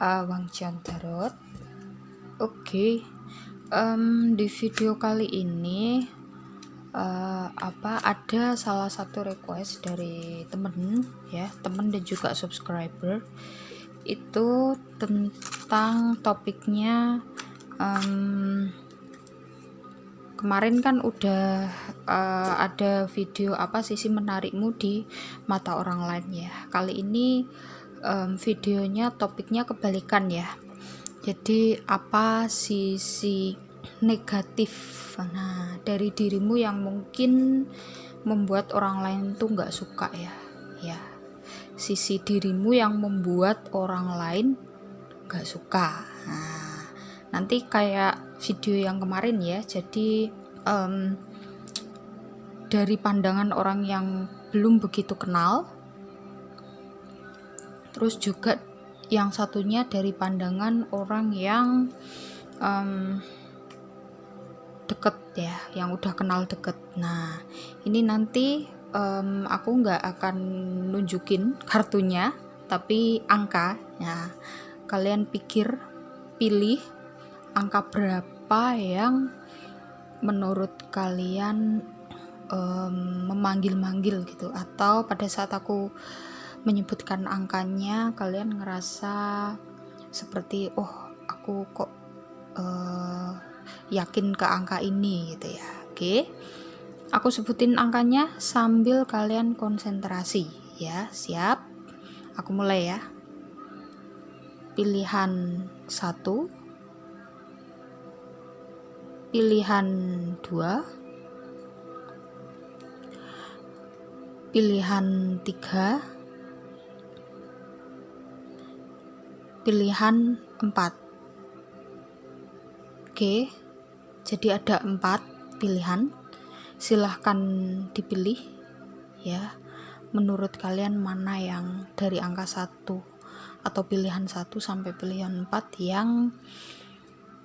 uh, Wang Jian Tarot. Oke, okay. um, di video kali ini uh, apa ada salah satu request dari temen ya, temen dan juga subscriber itu tentang topiknya um, kemarin kan udah uh, ada video apa sisi menarikmu di mata orang lain ya kali ini um, videonya topiknya kebalikan ya. Jadi apa sisi negatif? Nah dari dirimu yang mungkin membuat orang lain tuh nggak suka ya ya. Sisi dirimu yang membuat orang lain nggak suka. Nah nanti kayak video yang kemarin ya. Jadi um, dari pandangan orang yang belum begitu kenal terus juga yang satunya dari pandangan orang yang um, deket ya yang udah kenal deket. Nah ini nanti um, aku nggak akan nunjukin kartunya tapi angka. Ya kalian pikir pilih angka berapa yang menurut kalian um, memanggil-manggil gitu. Atau pada saat aku menyebutkan angkanya kalian ngerasa seperti oh aku kok uh, yakin ke angka ini gitu ya. Oke. Aku sebutin angkanya sambil kalian konsentrasi ya. Siap? Aku mulai ya. Pilihan satu. Pilihan 2 pilihan 3 pilihan 4 oke jadi ada 4 pilihan. Silahkan dipilih ya. Menurut kalian mana yang dari angka 1 atau pilihan 1 sampai pilihan 4 yang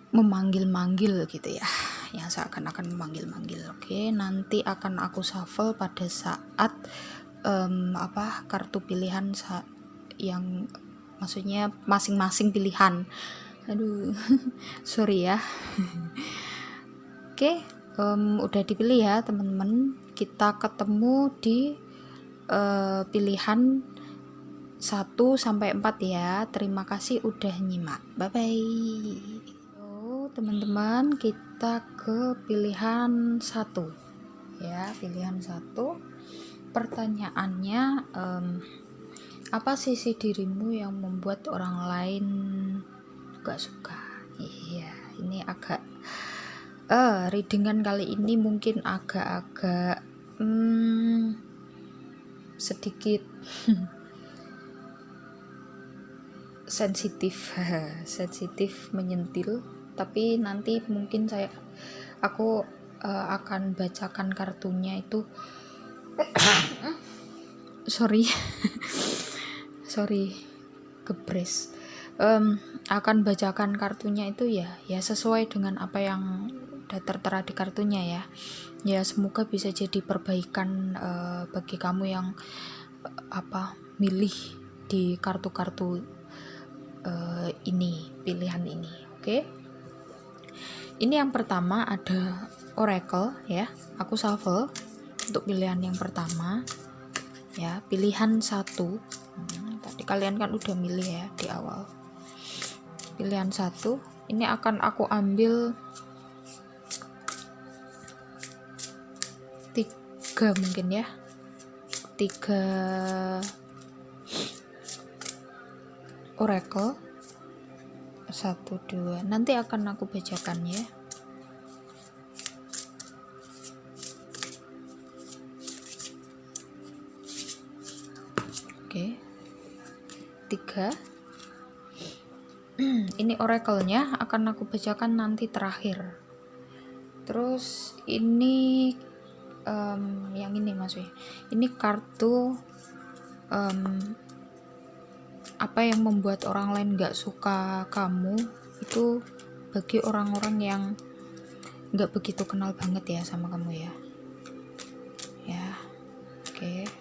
memanggil-manggil gitu ya? Yang seakan-akan memanggil-manggil. Oke nanti akan aku shuffle pada saat um, apa kartu pilihan yang maksudnya masing-masing pilihan. Aduh sorry ya. Oke um, udah dipilih ya teman-teman. Kita ketemu di uh, pilihan 1 sampai 4 ya. Terima kasih udah nyimak. Bye bye teman-teman. Kita ke pilihan satu. Ya pilihan satu. Pertanyaannya um, apa sisi dirimu yang membuat orang lain gak suka? Iya ini agak uh, readingan kali ini mungkin agak-agak hmm, sedikit sensitif sensitif menyentil. Tapi nanti mungkin saya aku uh, akan bacakan kartunya itu. Sorry sorry gebres um, akan bacakan kartunya itu ya. Ya sesuai dengan apa yang tertera di kartunya ya. Ya semoga bisa jadi perbaikan uh, bagi kamu yang uh, apa milih di kartu-kartu uh, ini pilihan ini oke? Okay? ini yang pertama ada oracle ya. Aku shuffle untuk pilihan yang pertama. Ya pilihan satu kalian kan udah milih ya di awal. Pilihan satu ini akan aku ambil tiga mungkin ya. Tiga oracle. Satu dua. Nanti akan aku bacakan ya tiga ini oracle-nya akan aku bacakan nanti terakhir. Terus ini um, yang ini mas ini kartu um, apa yang membuat orang lain gak suka kamu itu bagi orang-orang yang gak begitu kenal banget ya sama kamu ya. Ya oke. okay.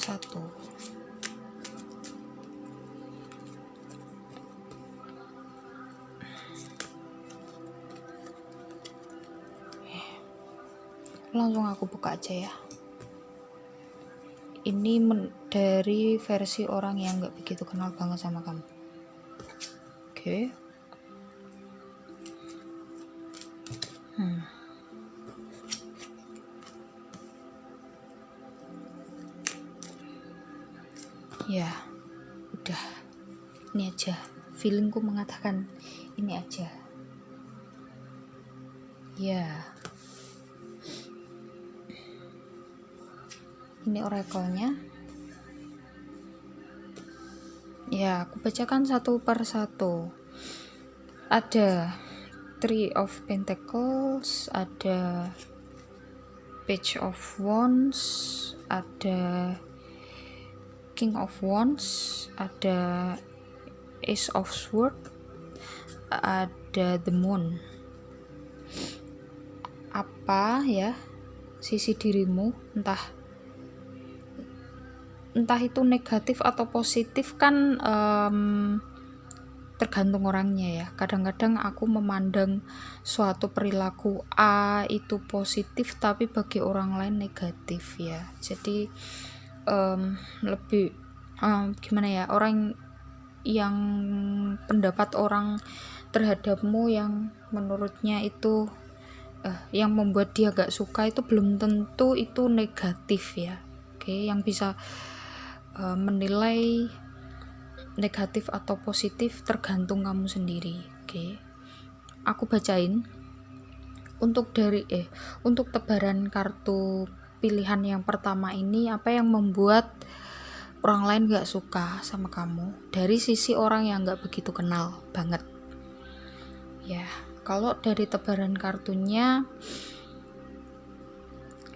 satu. Eh, langsung aku buka aja ya. Ini dari versi orang yang nggak begitu kenal banget sama kamu. Oke. okay. Ya udah. Ini aja. Feelingku mengatakan ini aja. Ya. Ini oracle-nya ya aku bacakan satu per satu. Ada three of pentacles ada page of wands ada King of Wands, ada Ace of Sword, ada The Moon. Apa ya sisi dirimu, entah entah itu negatif atau positif kan um, tergantung orangnya ya. Kadang-kadang aku memandang suatu perilaku A itu positif tapi bagi orang lain negatif ya. Jadi um, lebih um, gimana ya orang yang pendapat orang terhadapmu yang menurutnya itu uh, yang membuat dia gak suka itu belum tentu itu negatif ya oke okay? yang bisa uh, menilai negatif atau positif tergantung kamu sendiri oke okay? aku bacain untuk dari eh untuk tebaran kartu pilihan yang pertama ini apa yang membuat orang lain gak suka sama kamu? Dari sisi orang yang gak begitu kenal banget. Ya kalau dari tebaran kartunya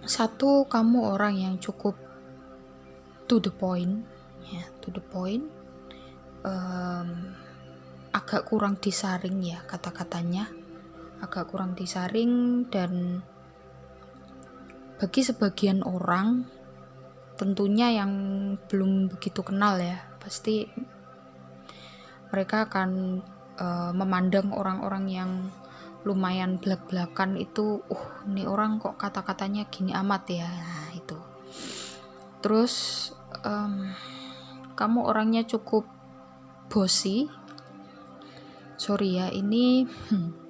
satu kamu orang yang cukup to the point ya to the point um, agak kurang disaring ya kata-katanya. Agak kurang disaring dan bagi sebagian orang tentunya yang belum begitu kenal ya pasti mereka akan uh, memandang orang-orang yang lumayan belak-belakan itu uh ini orang kok kata-katanya gini amat ya. Nah itu. Terus um, kamu orangnya cukup bosi. Sorry ya ini hmm,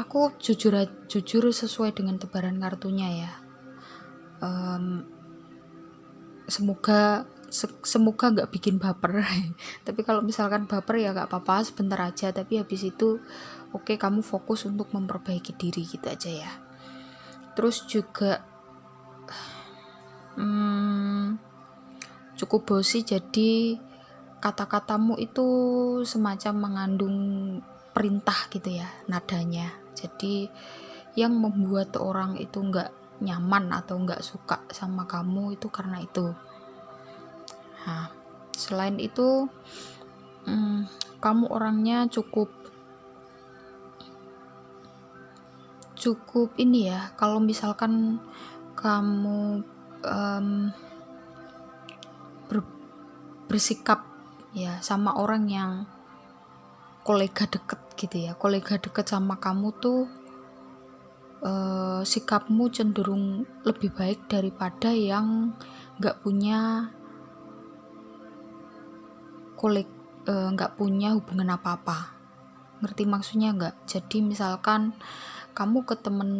aku jujur jujur sesuai dengan tebaran kartunya ya. Um, semoga se semoga nggak bikin baper. Tapi kalau misalkan baper ya nggak apa-apa sebentar aja. Tapi habis itu oke okay, kamu fokus untuk memperbaiki diri gitu aja ya. Terus juga hmm, cukup bosi jadi kata-katamu itu semacam mengandung perintah gitu ya nadanya jadi yang membuat orang itu nggak nyaman atau nggak suka sama kamu itu karena itu. Nah selain itu hmm, kamu orangnya cukup cukup ini ya kalau misalkan kamu um, ber, bersikap ya sama orang yang kolega deket gitu ya. Kolega deket sama kamu tuh uh, sikapmu cenderung lebih baik daripada yang nggak punya koleg eh, nggak punya hubungan apa-apa. Ngerti maksudnya nggak? Jadi misalkan kamu ke temen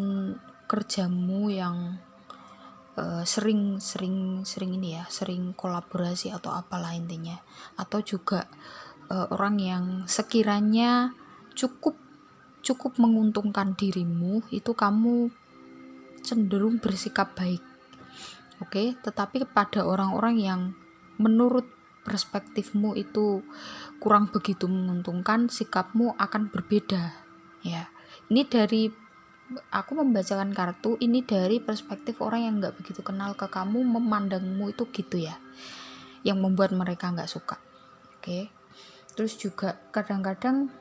kerjamu yang uh, sering sering sering ini ya sering kolaborasi atau apalah intinya. Atau juga uh, orang yang sekiranya cukup cukup menguntungkan dirimu itu kamu cenderung bersikap baik oke okay? tetapi pada orang-orang yang menurut perspektifmu itu kurang begitu menguntungkan sikapmu akan berbeda ya ini dari aku membacakan kartu ini dari perspektif orang yang nggak begitu kenal ke kamu memandangmu itu gitu ya yang membuat mereka nggak suka oke okay? Terus juga kadang-kadang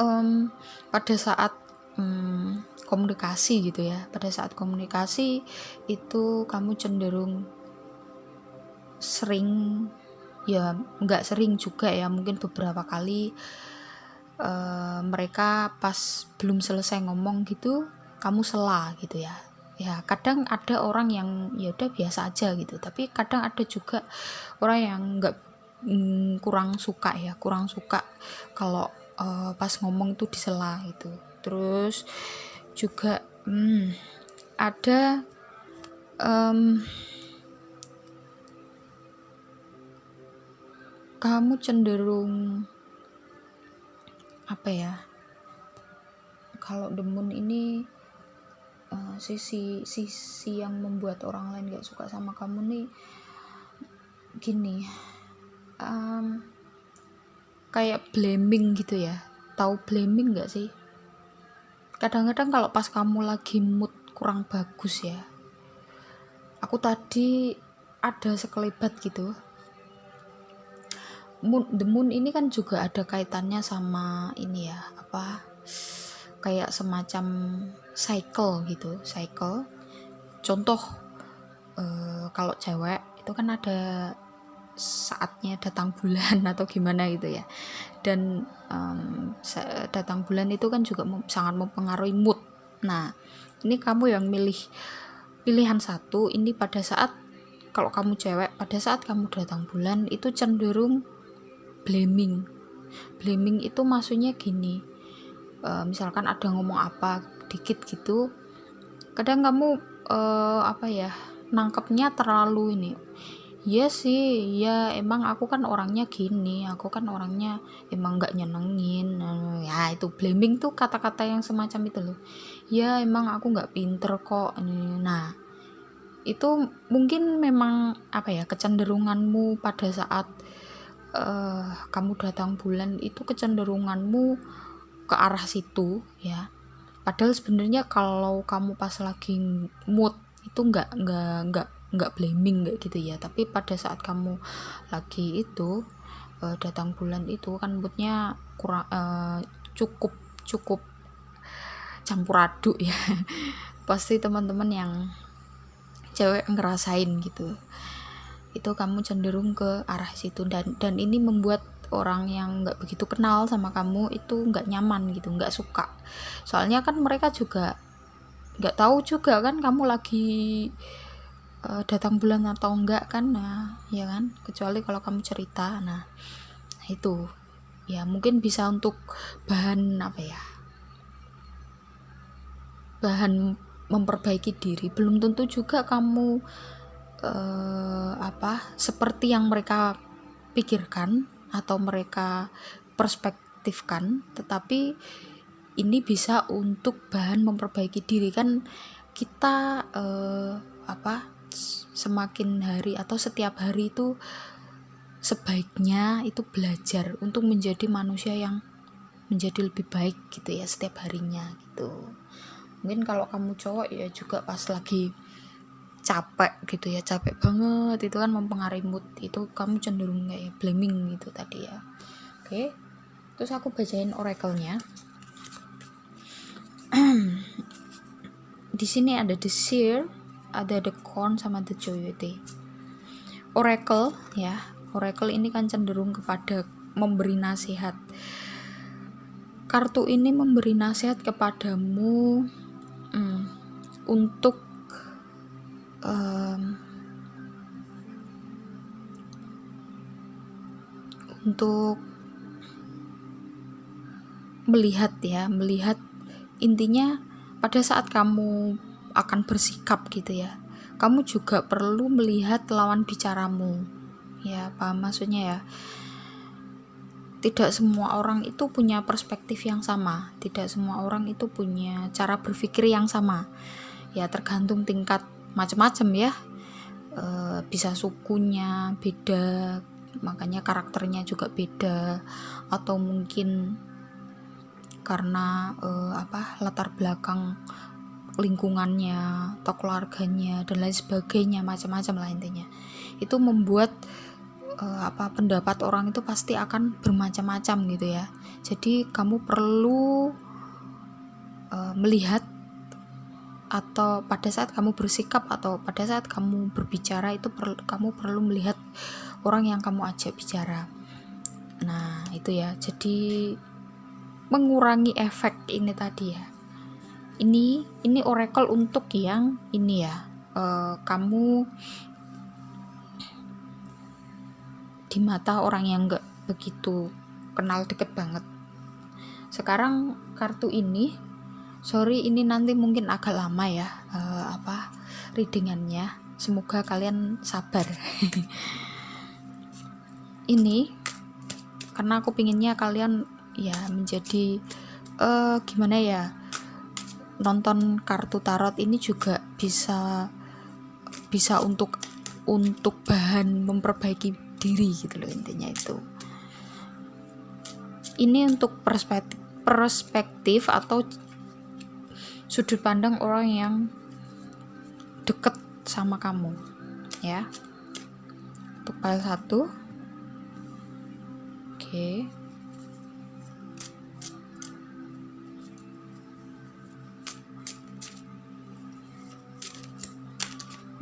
um, pada saat um, komunikasi gitu ya pada saat komunikasi itu kamu cenderung sering ya nggak sering juga ya mungkin beberapa kali uh, mereka pas belum selesai ngomong gitu kamu sela gitu ya. Ya kadang ada orang yang ya udah biasa aja gitu tapi kadang ada juga orang yang nggak mm, kurang suka ya kurang suka kalau uh, pas ngomong tuh disela gitu. Terus juga hmm, ada um, kamu cenderung apa ya kalau demun ini uh, sisi sisi yang membuat orang lain gak suka sama kamu nih gini um, kayak blaming gitu ya. Tahu blaming gak sih? Kadang-kadang kalau pas kamu lagi mood kurang bagus ya aku tadi ada sekelebat gitu. Moon, the moon ini kan juga ada kaitannya sama ini ya apa kayak semacam cycle gitu cycle. Contoh uh, kalau cewek itu kan ada saatnya datang bulan atau gimana gitu ya. Dan um, datang bulan itu kan juga sangat mempengaruhi mood. Nah ini kamu yang milih pilihan satu ini pada saat kalau kamu cewek pada saat kamu datang bulan itu cenderung blaming. Blaming itu maksudnya gini uh, misalkan ada ngomong apa dikit gitu kadang kamu uh, apa ya nangkepnya terlalu ini Iya sih, ya emang aku kan orangnya gini, aku kan orangnya emang nggak nyenengin. Ya itu blaming tuh kata-kata yang semacam itu loh. Ya emang aku nggak pinter kok. Nah itu mungkin memang apa ya kecenderunganmu pada saat uh, kamu datang bulan itu kecenderunganmu ke arah situ ya padahal sebenarnya kalau kamu pas lagi mood itu nggak nggak nggak nggak blaming kayak gitu ya. Tapi pada saat kamu lagi itu uh, datang bulan itu kan moodnya kurang uh, cukup cukup campur aduk ya. Pasti teman-teman yang cewek ngerasain gitu. Itu kamu cenderung ke arah situ. Dan dan ini membuat orang yang nggak begitu kenal sama kamu itu nggak nyaman gitu nggak suka. Soalnya kan mereka juga nggak tahu juga kan kamu lagi uh, datang bulan atau enggak kan nah ya kan? Kecuali kalau kamu cerita nah itu. Ya mungkin bisa untuk bahan apa ya bahan memperbaiki diri. Belum tentu juga kamu uh, apa seperti yang mereka pikirkan atau mereka perspektifkan. Tetapi ini bisa untuk bahan memperbaiki diri. Kan kita uh, apa semakin hari atau setiap hari itu sebaiknya itu belajar untuk menjadi manusia yang menjadi lebih baik gitu ya setiap harinya gitu. Mungkin kalau kamu cowok ya juga pas lagi capek gitu ya capek banget itu kan mempengaruhi mood itu kamu cenderung kayak blaming gitu tadi ya. Oke terus aku bacain oracle-nya di sini ada the seer ada the corn sama the coyote oracle ya oracle ini kan cenderung kepada memberi nasihat. Kartu ini memberi nasihat kepadamu hmm, untuk um, untuk melihat ya melihat intinya pada saat kamu akan bersikap gitu ya. Kamu juga perlu melihat lawan bicaramu. Ya paham maksudnya ya? Tidak semua orang itu punya perspektif yang sama. Tidak semua orang itu punya cara berpikir yang sama. Ya tergantung tingkat macam-macam ya. E, bisa sukunya beda makanya karakternya juga beda. Atau mungkin karena e, apa latar belakang lingkungannya atau keluarganya dan lain sebagainya macam-macam lah intinya. Itu membuat e, apa pendapat orang itu pasti akan bermacam-macam gitu ya. Jadi kamu perlu e, melihat atau pada saat kamu bersikap atau pada saat kamu berbicara itu per, kamu perlu melihat orang yang kamu ajak bicara. Nah itu ya. Jadi mengurangi efek ini tadi ya ini ini oracle untuk yang ini ya. Uh, kamu di mata orang yang nggak begitu kenal deket banget. Sekarang kartu ini sorry ini nanti mungkin agak lama ya uh, apa readingannya. Semoga kalian sabar. Ini karena aku pinginnya kalian ya menjadi uh, gimana ya nonton kartu tarot ini juga bisa bisa untuk untuk bahan memperbaiki diri gitu loh intinya itu. Ini untuk perspektif perspektif atau sudut pandang orang yang deket sama kamu ya. Untuk file satu. Oke. okay.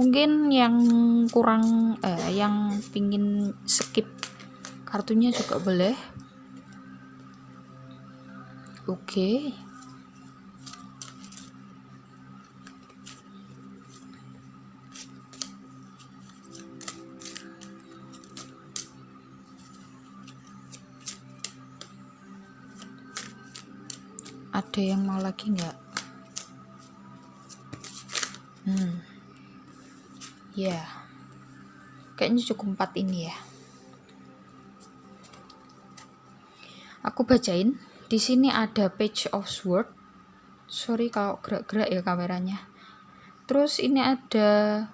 Mungkin yang kurang eh, yang pingin skip kartunya juga boleh. Oke. Okay. ada yang mau lagi nggak? Hmm ya kayaknya cukup empat ini ya. Aku bacain. Di sini ada page of sword. Sorry kalau gerak-gerak ya kameranya. Terus ini ada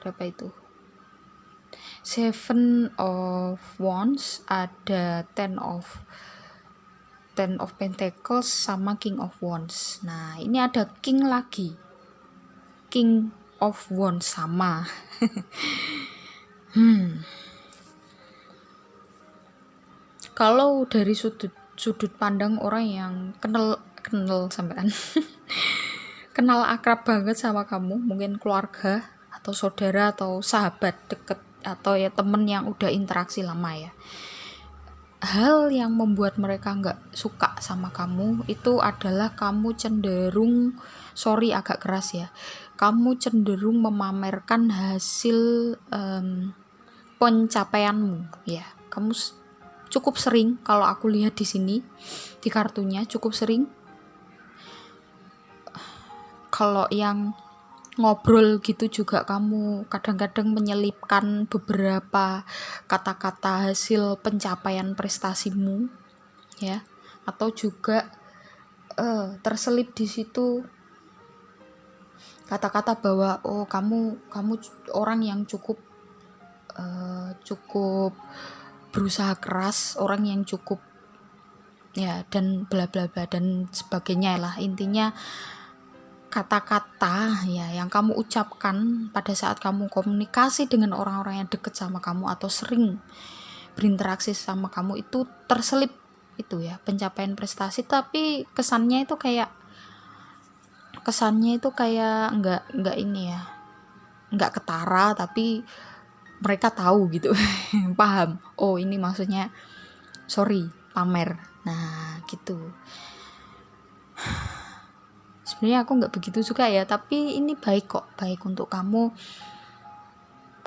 berapa itu? Seven of wands ada ten of ten of pentacles sama king of wands. Nah ini ada king lagi. King of Wands sama. Hmm. Kalau dari sudut sudut pandang orang yang kenal kenal sampean kenal akrab banget sama kamu mungkin keluarga atau saudara atau sahabat deket atau ya temen yang udah interaksi lama ya. Hal yang membuat mereka nggak suka sama kamu itu adalah kamu cenderung sorry agak keras ya kamu cenderung memamerkan hasil um, pencapaianmu. Ya kamu cukup sering kalau aku lihat di sini di kartunya cukup sering. Kalau yang ngobrol gitu juga kamu kadang-kadang menyelipkan beberapa kata-kata hasil pencapaian prestasimu ya. Atau juga uh, terselip di situ kata-kata bahwa oh kamu kamu orang yang cukup uh, cukup berusaha keras orang yang cukup ya dan bla bla bla dan sebagainya lah. Intinya kata-kata ya yang kamu ucapkan pada saat kamu komunikasi dengan orang-orang yang deket sama kamu atau sering berinteraksi sama kamu itu terselip itu ya pencapaian prestasi. Tapi kesannya itu kayak kesannya itu kayak nggak nggak ini ya nggak ketara tapi mereka tahu gitu paham. Oh ini maksudnya sorry pamer. Nah gitu. Sebenarnya aku nggak begitu suka ya tapi ini baik kok baik untuk kamu.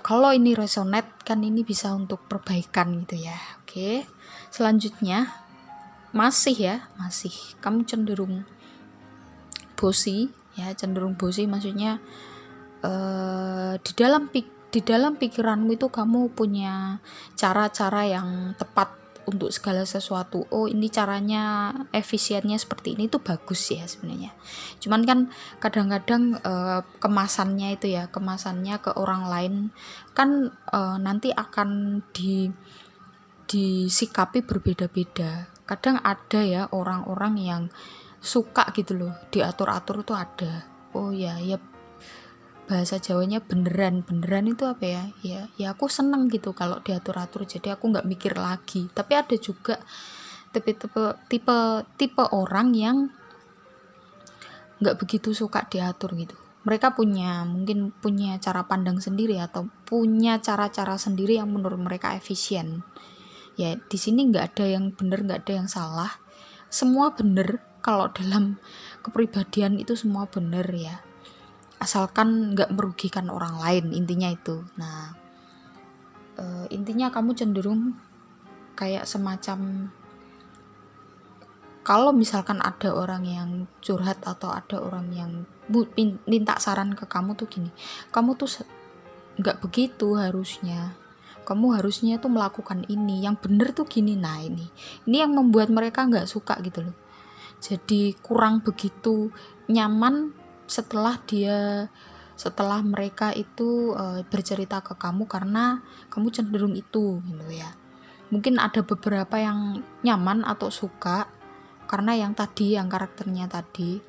Kalau ini resonate kan ini bisa untuk perbaikan gitu ya oke. Selanjutnya masih ya masih. Kamu cenderung bosi ya cenderung bosi maksudnya uh, di dalam di dalam pikiranmu itu kamu punya cara-cara yang tepat untuk segala sesuatu. Oh ini caranya efisiennya seperti ini itu bagus ya sebenarnya. Cuman kan kadang-kadang uh, kemasannya itu ya kemasannya ke orang lain kan uh, nanti akan di disikapi berbeda-beda. Kadang ada ya orang-orang yang suka gitu loh diatur-atur tuh ada. Oh ya ya bahasa Jawanya beneran. Beneran itu apa ya? Ya ya aku seneng gitu kalau diatur-atur jadi aku nggak mikir lagi. Tapi ada juga tipe tipe tipe tipe orang yang nggak begitu suka diatur gitu. Mereka punya mungkin punya cara pandang sendiri atau punya cara-cara sendiri yang menurut mereka efisien. Ya di sini nggak ada yang bener nggak ada yang salah. Semua bener kalau dalam kepribadian itu semua benar ya. Asalkan nggak merugikan orang lain intinya itu. Nah e, intinya kamu cenderung kayak semacam kalau misalkan ada orang yang curhat atau ada orang yang minta saran ke kamu tuh gini kamu tuh nggak begitu harusnya. Kamu harusnya tuh melakukan ini. Yang bener tuh gini nah ini. Ini yang membuat mereka nggak suka gitu loh jadi kurang begitu nyaman setelah dia setelah mereka itu e, bercerita ke kamu karena kamu cenderung itu gitu ya. Mungkin ada beberapa yang nyaman atau suka karena yang tadi yang karakternya tadi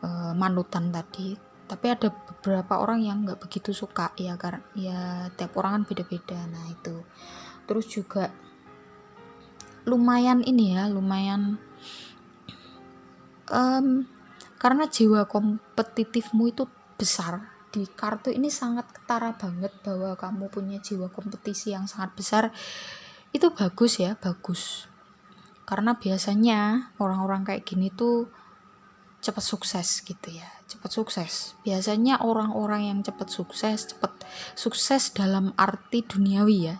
e, manutan tadi. Tapi ada beberapa orang yang nggak begitu suka ya karena ya tiap orang kan beda-beda nah itu. Terus juga lumayan ini ya lumayan um, karena jiwa kompetitifmu itu besar. Di kartu ini sangat ketara banget bahwa kamu punya jiwa kompetisi yang sangat besar. Itu bagus ya bagus. Karena biasanya orang-orang kayak gini tuh cepat sukses gitu ya cepat sukses. Biasanya orang-orang yang cepat sukses cepat sukses dalam arti duniawi ya.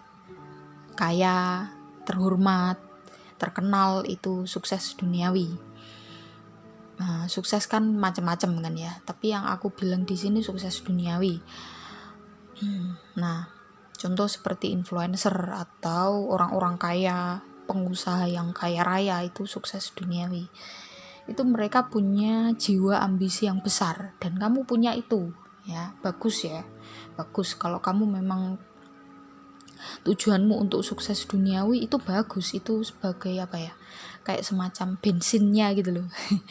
Kaya terhormat terkenal itu sukses duniawi nah, sukses kan macam-macam kan ya. Tapi yang aku bilang di sini sukses duniawi. Hmm, nah contoh seperti influencer atau orang-orang kaya pengusaha yang kaya raya itu sukses duniawi. Itu mereka punya jiwa ambisi yang besar dan kamu punya itu ya. Bagus ya bagus. Kalau kamu memang tujuanmu untuk sukses duniawi itu bagus. Itu sebagai apa ya kayak semacam bensinnya gitu loh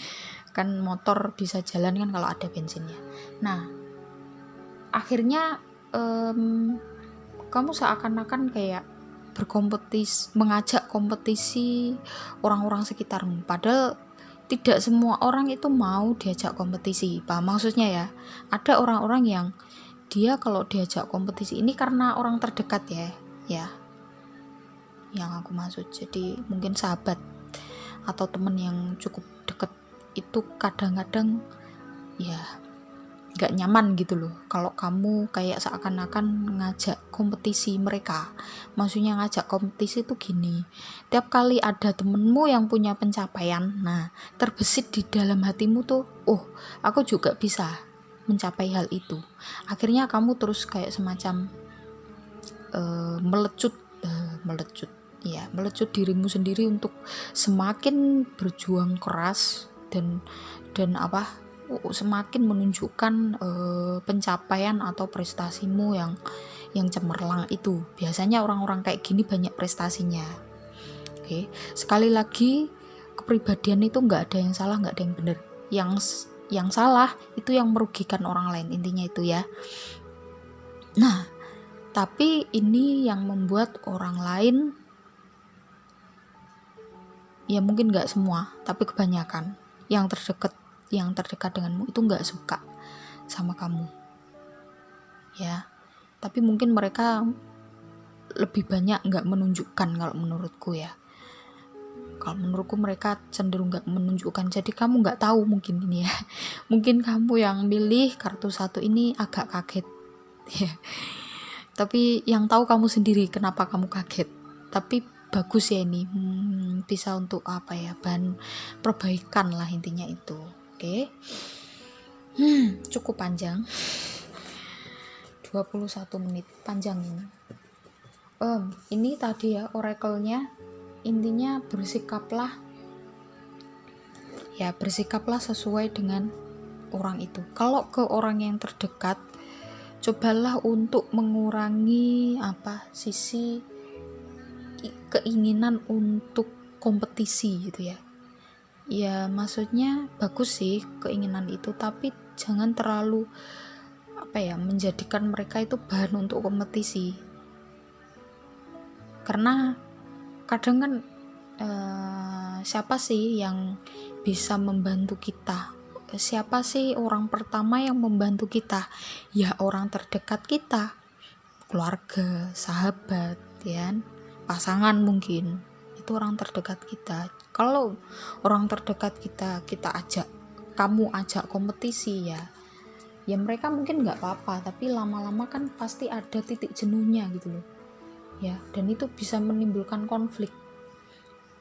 kan motor bisa jalan kan kalau ada bensinnya. Nah akhirnya um, kamu seakan-akan kayak berkompetisi mengajak kompetisi orang-orang sekitarmu. Padahal tidak semua orang itu mau diajak kompetisi Pak maksudnya ya? Ada orang-orang yang dia kalau diajak kompetisi ini karena orang terdekat ya ya. Yang aku maksud jadi mungkin sahabat atau temen yang cukup itu kadang-kadang ya gak nyaman gitu loh. Kalau kamu kayak seakan-akan ngajak kompetisi mereka. Maksudnya ngajak kompetisi itu gini tiap kali ada temenmu yang punya pencapaian nah terbesit di dalam hatimu tuh oh aku juga bisa mencapai hal itu. Akhirnya kamu terus kayak semacam uh, melecut uh, melecut ya melecut dirimu sendiri untuk semakin berjuang keras dan dan apa semakin menunjukkan uh, pencapaian atau prestasimu yang yang cemerlang itu. Biasanya orang-orang kayak gini banyak prestasinya. Oke sekali lagi kepribadian itu nggak ada yang salah nggak ada yang benar. Yang yang salah itu yang merugikan orang lain intinya itu ya. Nah tapi ini yang membuat orang lain ya mungkin nggak semua tapi kebanyakan yang terdekat yang terdekat denganmu itu nggak suka sama kamu. Ya tapi mungkin mereka lebih banyak nggak menunjukkan kalau menurutku ya. Kalau menurutku mereka cenderung nggak menunjukkan. Jadi kamu nggak tahu mungkin ini ya. Mungkin kamu yang milih kartu satu ini agak kaget. Ya tapi yang tahu kamu sendiri kenapa kamu kaget. Tapi bagus ya ini hmm, bisa untuk apa ya bahan perbaikan lah intinya itu Oke. Hmm, cukup panjang. 21 menit panjang ini. Um, ini tadi ya oracle-nya intinya bersikaplah ya bersikaplah sesuai dengan orang itu. Kalau ke orang yang terdekat cobalah untuk mengurangi apa sisi keinginan untuk kompetisi gitu ya. Ya maksudnya bagus sih keinginan itu tapi jangan terlalu apa ya menjadikan mereka itu bahan untuk kompetisi. Karena kadang kan eh, siapa sih yang bisa membantu kita? Siapa sih orang pertama yang membantu kita? Ya orang terdekat kita. Keluarga sahabat ya kan? Pasangan mungkin. Itu orang terdekat kita. Kalau orang terdekat kita kita ajak kamu ajak kompetisi ya ya mereka mungkin nggak apa-apa tapi lama-lama kan pasti ada titik jenuhnya gitu loh. Ya dan itu bisa menimbulkan konflik.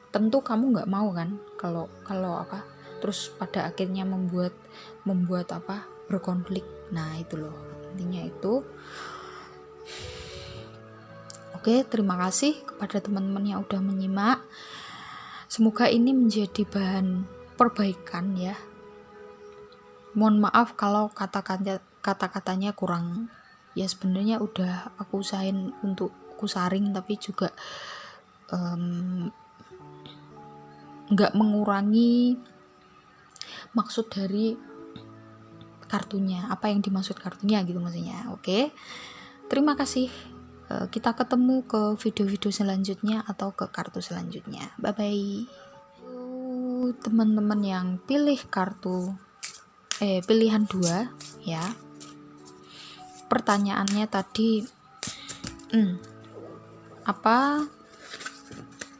Tentu kamu nggak mau kan kalau kalau apa terus pada akhirnya membuat membuat apa berkonflik. Nah itu loh. Intinya itu oke terima kasih kepada teman-teman yang udah menyimak. Semoga ini menjadi bahan perbaikan ya. Mohon maaf kalau kata-kata kata-katanya kurang. Ya sebenarnya udah aku usahain untuk kusaring tapi juga nggak um, mengurangi maksud dari kartunya apa yang dimaksud kartunya gitu maksudnya. Oke terima kasih kita ketemu ke video-video selanjutnya atau ke kartu selanjutnya. Bye bye teman-teman yang pilih kartu eh pilihan dua ya. Pertanyaannya tadi hmm, apa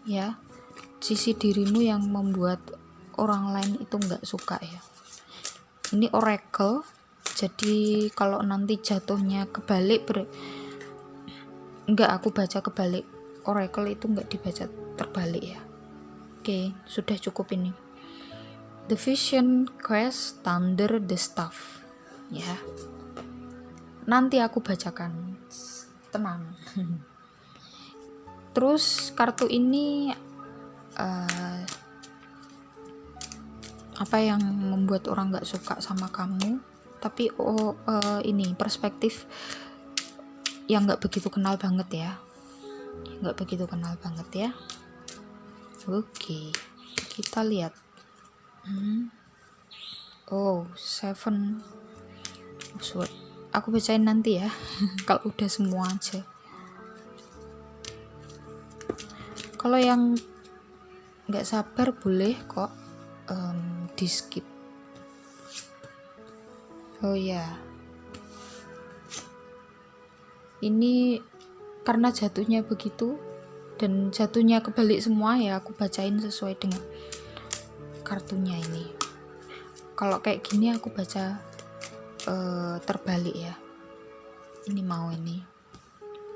ya sisi dirimu yang membuat orang lain itu nggak suka ya? Ini oracle jadi kalau nanti jatuhnya kebalik ber nggak aku baca kebalik. Oracle itu nggak dibaca terbalik ya. Oke sudah cukup ini. The Vision Quest Thunder the Staff. Ya. Nanti aku bacakan. Tenang. Terus kartu ini uh, apa yang membuat orang nggak suka sama kamu? Tapi oh uh, ini perspektif yang nggak begitu kenal banget ya nggak begitu kenal banget ya oke kita lihat Hmm. Oh, seven password. Aku bacain nanti ya. Kalau udah semua aja. Kalau yang nggak sabar boleh kok um, di skip. Oh ya. Ini karena jatuhnya begitu dan jatuhnya kebalik semua ya aku bacain sesuai dengan kartunya ini. Kalau kayak gini aku baca uh, terbalik ya. Ini mau ini.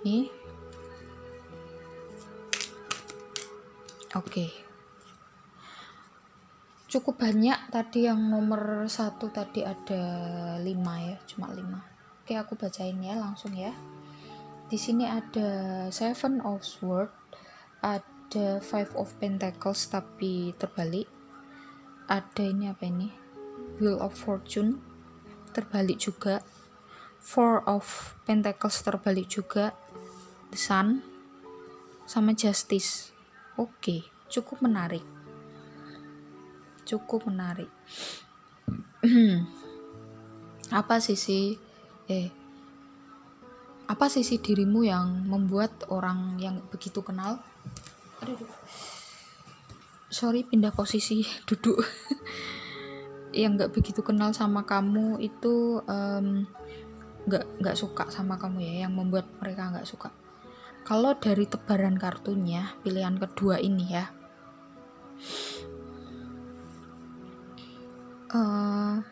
Nih. Oke. Okay. cukup banyak tadi yang nomor satu tadi ada lima ya cuma lima. Oke aku bacain ya langsung ya di sini ada seven of sword ada five of pentacles tapi terbalik. Ada ini apa ini? Wheel of Fortune terbalik juga. Four of Pentacles terbalik juga. The Sun sama Justice. Oke cukup menarik. Cukup menarik. Apa sisi eh apa sisi dirimu yang membuat orang yang begitu kenal? Sorry pindah posisi duduk. Yang nggak begitu kenal sama kamu itu nggak um, nggak suka sama kamu ya yang membuat mereka nggak suka. Kalau dari tebaran kartunya pilihan kedua ini ya. Uh,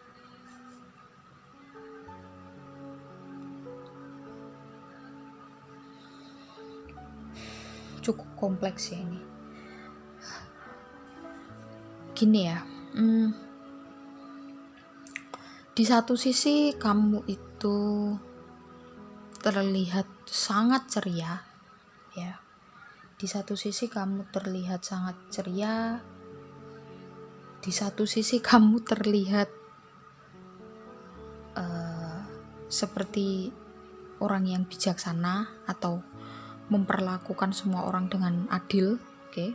cukup kompleks ya ini. Gini ya hmm, di satu sisi kamu itu terlihat sangat ceria ya. Di satu sisi kamu terlihat sangat ceria di satu sisi kamu terlihat uh, seperti orang yang bijaksana atau memperlakukan semua orang dengan adil oke? Okay?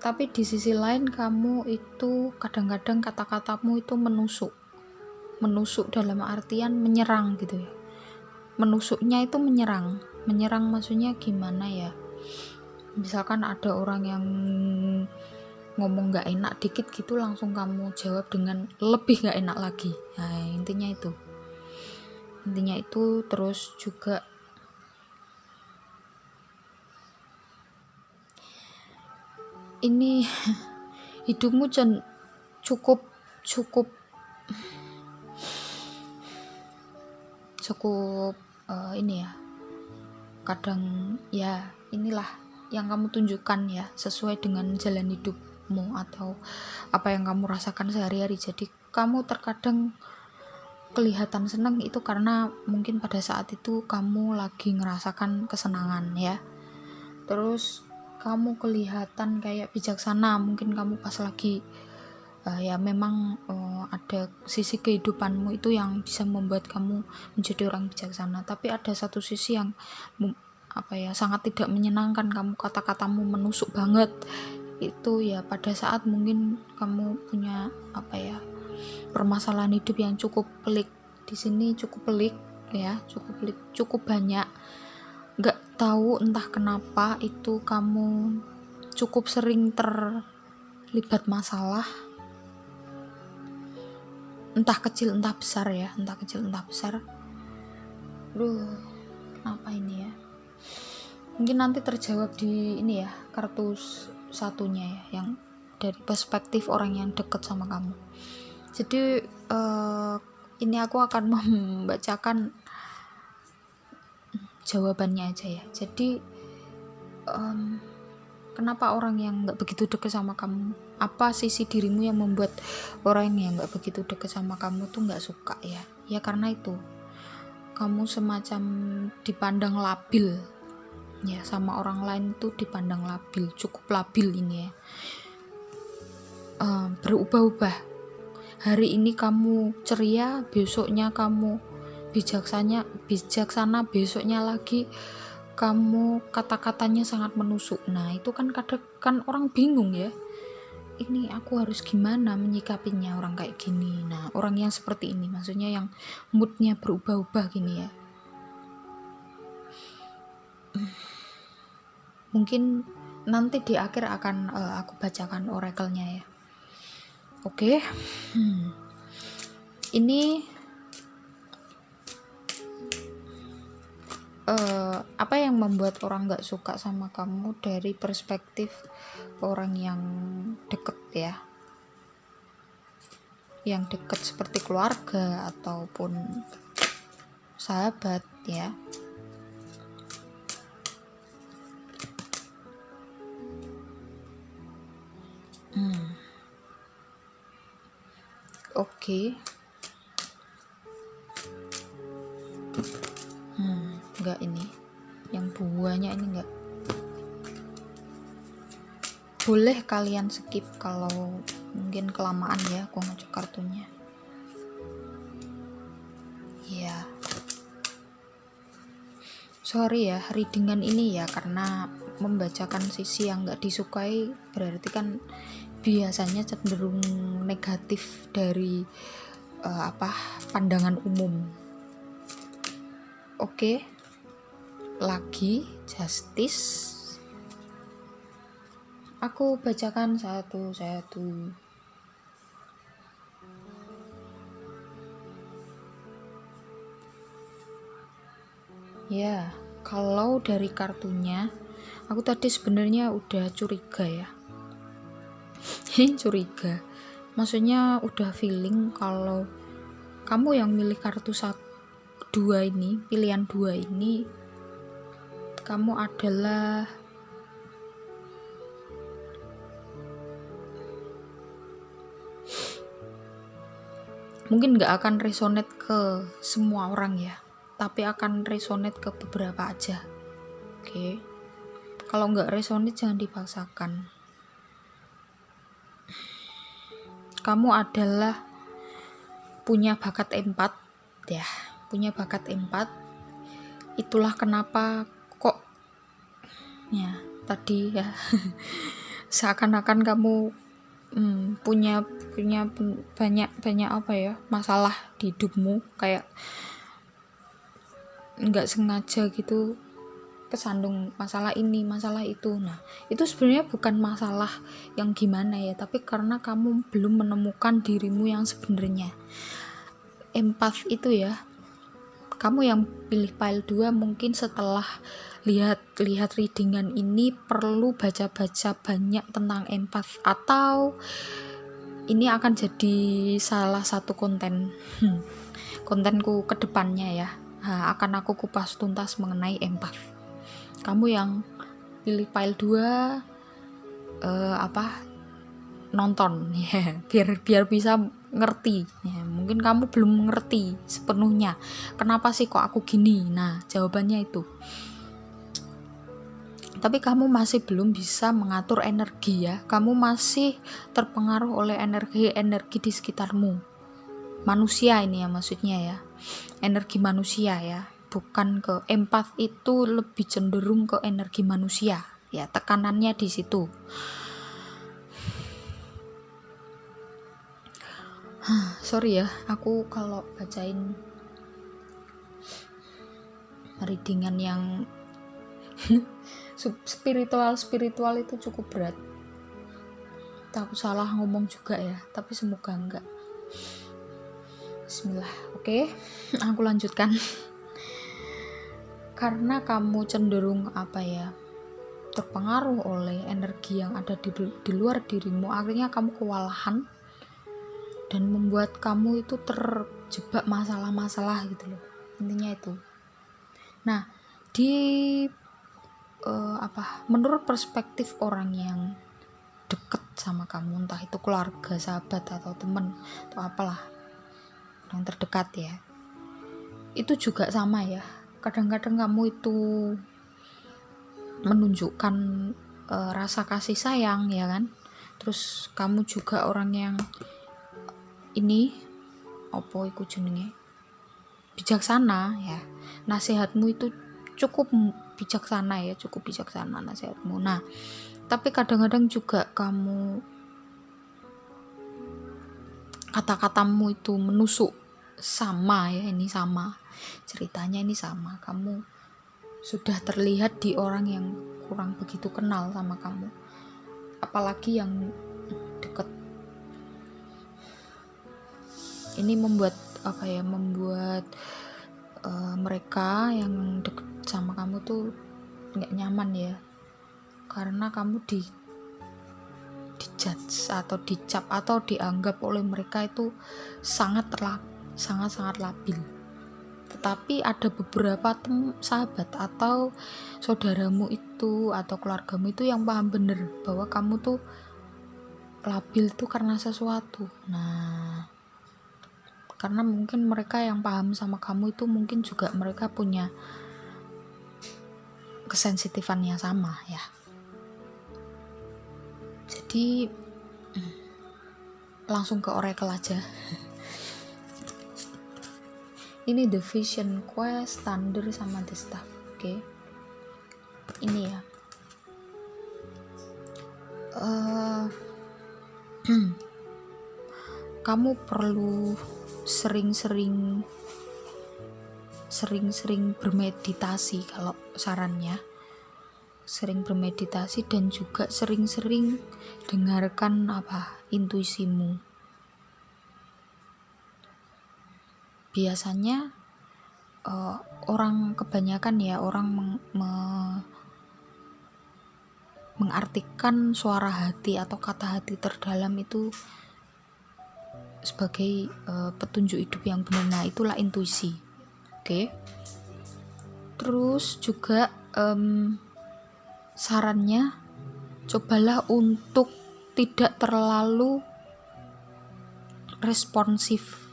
tapi di sisi lain kamu itu kadang-kadang kata-katamu itu menusuk. Menusuk dalam artian menyerang gitu ya. Menusuknya itu menyerang. Menyerang maksudnya gimana ya? Misalkan ada orang yang ngomong gak enak dikit gitu langsung kamu jawab dengan lebih gak enak lagi. Nah intinya itu. Intinya itu terus juga ini hidupmu cukup cukup cukup uh, ini ya. Kadang ya inilah yang kamu tunjukkan ya sesuai dengan jalan hidupmu atau apa yang kamu rasakan sehari-hari. Jadi kamu terkadang kelihatan senang itu karena mungkin pada saat itu kamu lagi ngerasakan kesenangan ya. Terus kamu kelihatan kayak bijaksana mungkin kamu pas lagi uh, ya memang uh, ada sisi kehidupanmu itu yang bisa membuat kamu menjadi orang bijaksana. Tapi ada satu sisi yang apa ya sangat tidak menyenangkan kamu kata-katamu menusuk banget. Itu ya pada saat mungkin kamu punya apa ya permasalahan hidup yang cukup pelik. Di sini cukup pelik ya cukup pelik cukup banyak nggak tahu entah kenapa itu kamu cukup sering terlibat masalah. Entah kecil entah besar ya entah kecil entah besar. Duh, kenapa ini ya? Mungkin nanti terjawab di ini ya kartu satunya ya yang dari perspektif orang yang deket sama kamu. Jadi uh, ini aku akan membacakan jawabannya aja ya. Jadi um, kenapa orang yang nggak begitu deket sama kamu? Apa sisi dirimu yang membuat orang yang nggak begitu deket sama kamu tuh nggak suka ya? Ya karena itu. Kamu semacam dipandang labil. Ya sama orang lain tuh dipandang labil cukup labil ini ya. Um, berubah-ubah. Hari ini kamu ceria besoknya kamu bijaksana bijaksana besoknya lagi. Kamu kata-katanya sangat menusuk. Nah itu kan kadang kan orang bingung ya. Ini aku harus gimana menyikapinya orang kayak gini? Nah orang yang seperti ini maksudnya yang moodnya berubah-ubah gini ya. Mungkin nanti di akhir akan uh, aku bacakan oracle-nya ya. Oke? Okay. hmm. ini uh, apa yang membuat orang nggak suka sama kamu dari perspektif orang yang deket ya yang deket seperti keluarga ataupun sahabat ya hmm. oke okay. Enggak ini. Yang buahnya ini enggak boleh kalian skip kalau mungkin kelamaan ya aku ngecek kartunya. Ya sorry ya readingan ini ya karena membacakan sisi yang nggak disukai berarti kan biasanya cenderung negatif dari uh, apa pandangan umum. Oke? okay lagi justice. Aku bacakan satu-satu ya kalau dari kartunya aku tadi sebenarnya udah curiga ya. Curiga. Maksudnya udah feeling kalau kamu yang milih kartu satu dua ini pilihan dua ini kamu adalah mungkin gak akan resonate ke semua orang ya tapi akan resonate ke beberapa aja. Oke. Okay. kalau nggak resonate jangan dipaksakan. Kamu adalah punya bakat empat ya punya bakat empat. Itulah kenapa ya tadi ya. Seakan-akan kamu hmm, punya punya banyak banyak apa ya masalah di hidupmu kayak nggak sengaja gitu kesandung masalah ini masalah itu. Nah itu sebenarnya bukan masalah yang gimana ya tapi karena kamu belum menemukan dirimu yang sebenarnya. Empath itu ya kamu yang pilih pile 2 mungkin setelah lihat lihat readingan ini perlu baca-baca banyak tentang empath atau ini akan jadi salah satu konten. Hmm, kontenku ke depannya ya. Nah, akan aku kupas tuntas mengenai empath. Kamu yang pilih file 2 uh, apa nonton. Ya biar biar bisa ngerti. Ya mungkin kamu belum ngerti sepenuhnya. Kenapa sih kok aku gini? Nah jawabannya itu tapi kamu masih belum bisa mengatur energi ya. Kamu masih terpengaruh oleh energi-energi di sekitarmu. Manusia ini ya maksudnya ya. Energi manusia ya. Bukan ke empat itu lebih cenderung ke energi manusia. Ya tekanannya di situ. Sorry ya. Aku kalau bacain readingan yang spiritual spiritual itu cukup berat. Takut salah ngomong juga ya tapi semoga enggak. Bismillah oke. Okay, aku lanjutkan. Karena kamu cenderung apa ya terpengaruh oleh energi yang ada di, di luar dirimu akhirnya kamu kewalahan dan membuat kamu itu terjebak masalah-masalah gitu loh. Intinya itu. Nah di uh, apa menurut perspektif orang yang deket sama kamu entah itu keluarga sahabat atau temen atau apalah yang terdekat ya itu juga sama ya. Kadang-kadang kamu itu menunjukkan uh, rasa kasih sayang ya kan? Terus kamu juga orang yang ini opo iku jenenge? Bijaksana ya. Nasihatmu itu cukup bijaksana ya cukup bijaksana nasihatmu. Nah tapi kadang-kadang juga kamu kata-katamu itu menusuk sama ya ini sama. Ceritanya ini sama. Kamu sudah terlihat di orang yang kurang begitu kenal sama kamu. Apalagi yang deket. Ini membuat apa ya membuat uh, mereka yang deket sama kamu tuh nggak nyaman ya. Karena kamu di dijudge atau dicap atau dianggap oleh mereka itu sangat terlak sangat sangat labil. Tetapi ada beberapa tem sahabat atau saudaramu itu atau keluargamu itu yang paham bener bahwa kamu tuh labil tuh karena sesuatu. Nah karena mungkin mereka yang paham sama kamu itu mungkin juga mereka punya kesensitifan yang sama ya. Jadi hmm, langsung ke oracle aja. Ini the vision quest thunder sama the stuff oke. Okay? ini ya. Uh, kamu perlu sering-sering sering-sering bermeditasi kalau sarannya. Sering bermeditasi dan juga sering-sering dengarkan apa intuisimu. Biasanya uh, orang kebanyakan ya orang meng, me, mengartikan suara hati atau kata hati terdalam itu sebagai uh, petunjuk hidup yang benar. Nah itulah intuisi. Okay. terus juga um, sarannya cobalah untuk tidak terlalu responsif.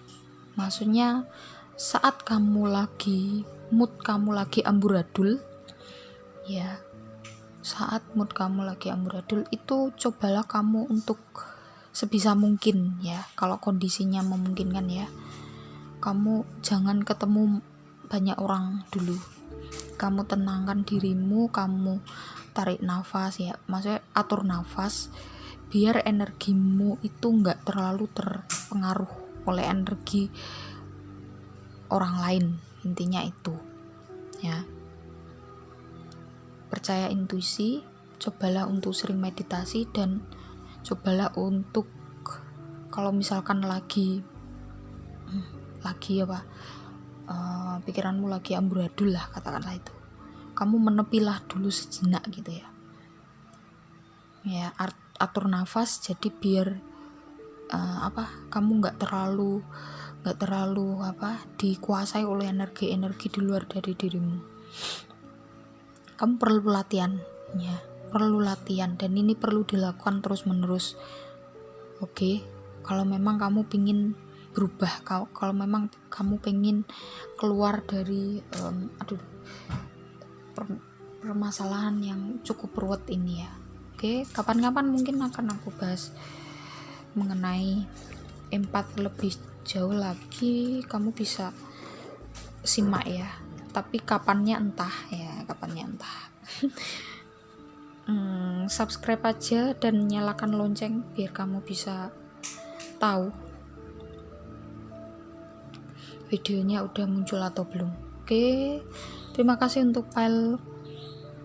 Maksudnya saat kamu lagi mood kamu lagi amburadul ya saat mood kamu lagi amburadul itu cobalah kamu untuk sebisa mungkin ya kalau kondisinya memungkinkan ya. Kamu jangan ketemu banyak orang dulu. Kamu tenangkan dirimu kamu tarik nafas ya. Maksudnya atur nafas biar energimu itu nggak terlalu terpengaruh oleh energi orang lain intinya itu ya. Percaya intuisi cobalah untuk sering meditasi dan cobalah untuk kalau misalkan lagi lagi apa uh, pikiranmu lagi amburadul lah katakanlah itu. Kamu menepilah dulu sejenak gitu ya. Ya atur nafas jadi biar uh, apa kamu nggak terlalu nggak terlalu apa dikuasai oleh energi-energi di luar dari dirimu. Kamu perlu latihan ya perlu latihan dan ini perlu dilakukan terus menerus oke kalau memang kamu pingin berubah kalau kalau memang kamu pengen keluar dari um, aduh per, permasalahan yang cukup ruwet ini ya. Oke kapan-kapan mungkin akan aku bahas mengenai empat lebih jauh lagi kamu bisa simak ya. Tapi kapannya entah ya kapannya entah hmm, subscribe aja dan nyalakan lonceng biar kamu bisa tahu videonya udah muncul atau belum. Oke terima kasih untuk file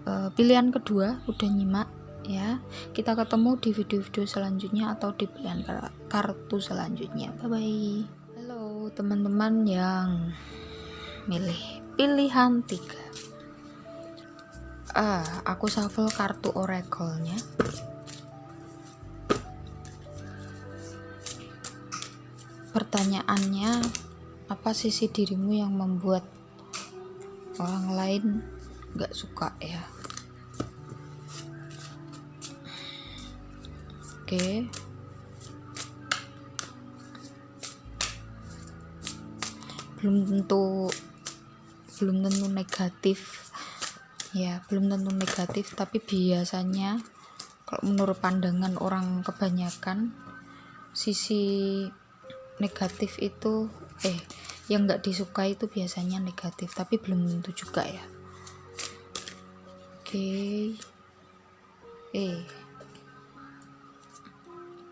uh, pilihan kedua udah nyimak ya. Kita ketemu di video-video selanjutnya atau di pilihan kartu selanjutnya. Bye bye halo teman-teman yang milih pilihan tiga ah aku shuffle kartu oracle-nya. Pertanyaannya apa sisi dirimu yang membuat orang lain gak suka ya? Oke. Belum tentu belum tentu negatif ya belum tentu negatif tapi biasanya kalau menurut pandangan orang kebanyakan sisi negatif itu eh yang nggak disukai itu biasanya negatif tapi belum tentu juga ya. Oke. Eh.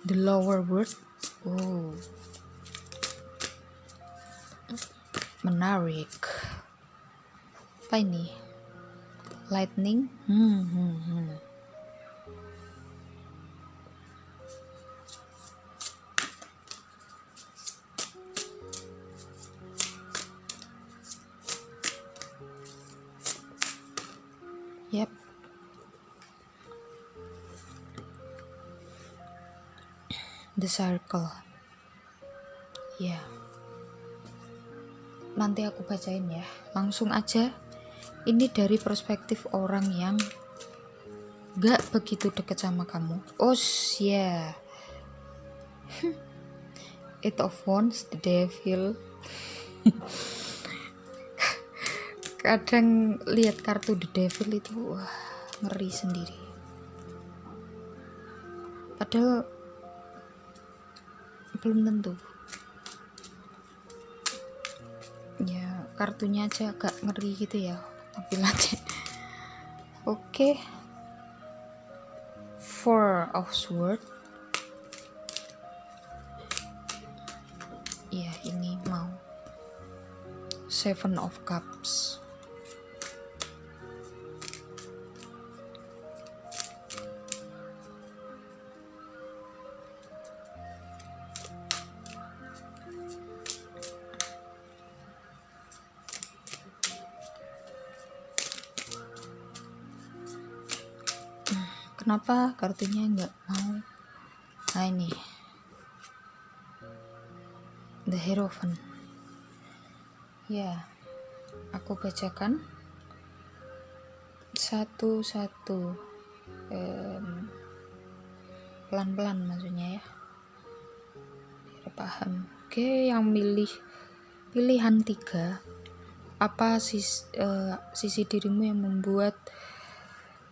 The lower word oh. Menarik. Apa ini lightning hmm, hmm, hmm. Yep. The circle. Ya. Yeah. Nanti aku bacain ya. Langsung aja ini dari perspektif orang yang gak begitu deket sama kamu. Oh yeah it of wands the devil. Kadang lihat kartu the devil itu wah ngeri sendiri. Padahal belum tentu. Ya kartunya aja agak ngeri gitu ya ambil aja oke. Okay. four of sword ya ini mau. Seven of cups kenapa kartunya nggak mau? Nah ini. The hierophant ya aku bacakan. Satu-satu. Um, pelan-pelan maksudnya ya. Biar paham. Oke yang milih pilihan tiga. Apa sis, uh, sisi dirimu yang membuat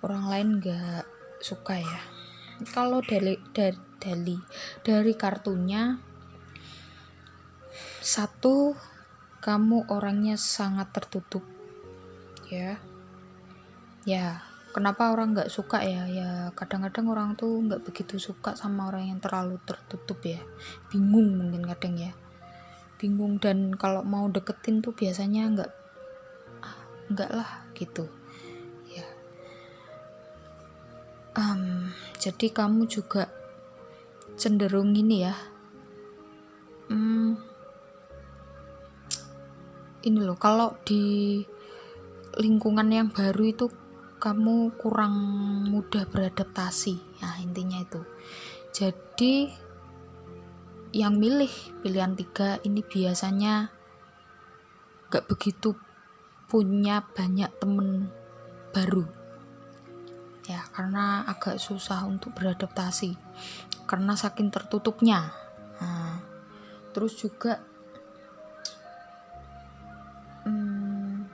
orang lain gak suka ya. Kalau dari dari dari, dari kartunya satu kamu orangnya sangat tertutup ya. Ya kenapa orang nggak suka ya? Ya kadang-kadang orang tuh nggak begitu suka sama orang yang terlalu tertutup ya. Bingung mungkin kadang ya. Bingung dan kalau mau deketin tuh biasanya nggak nggak lah gitu um, jadi kamu juga cenderung ini ya. Hmm, ini loh kalau di lingkungan yang baru itu kamu kurang mudah beradaptasi. Nah intinya itu. Jadi yang milih pilihan tiga ini biasanya gak begitu punya banyak temen baru ya karena agak susah untuk beradaptasi. Karena saking tertutupnya. Nah, terus juga hmm,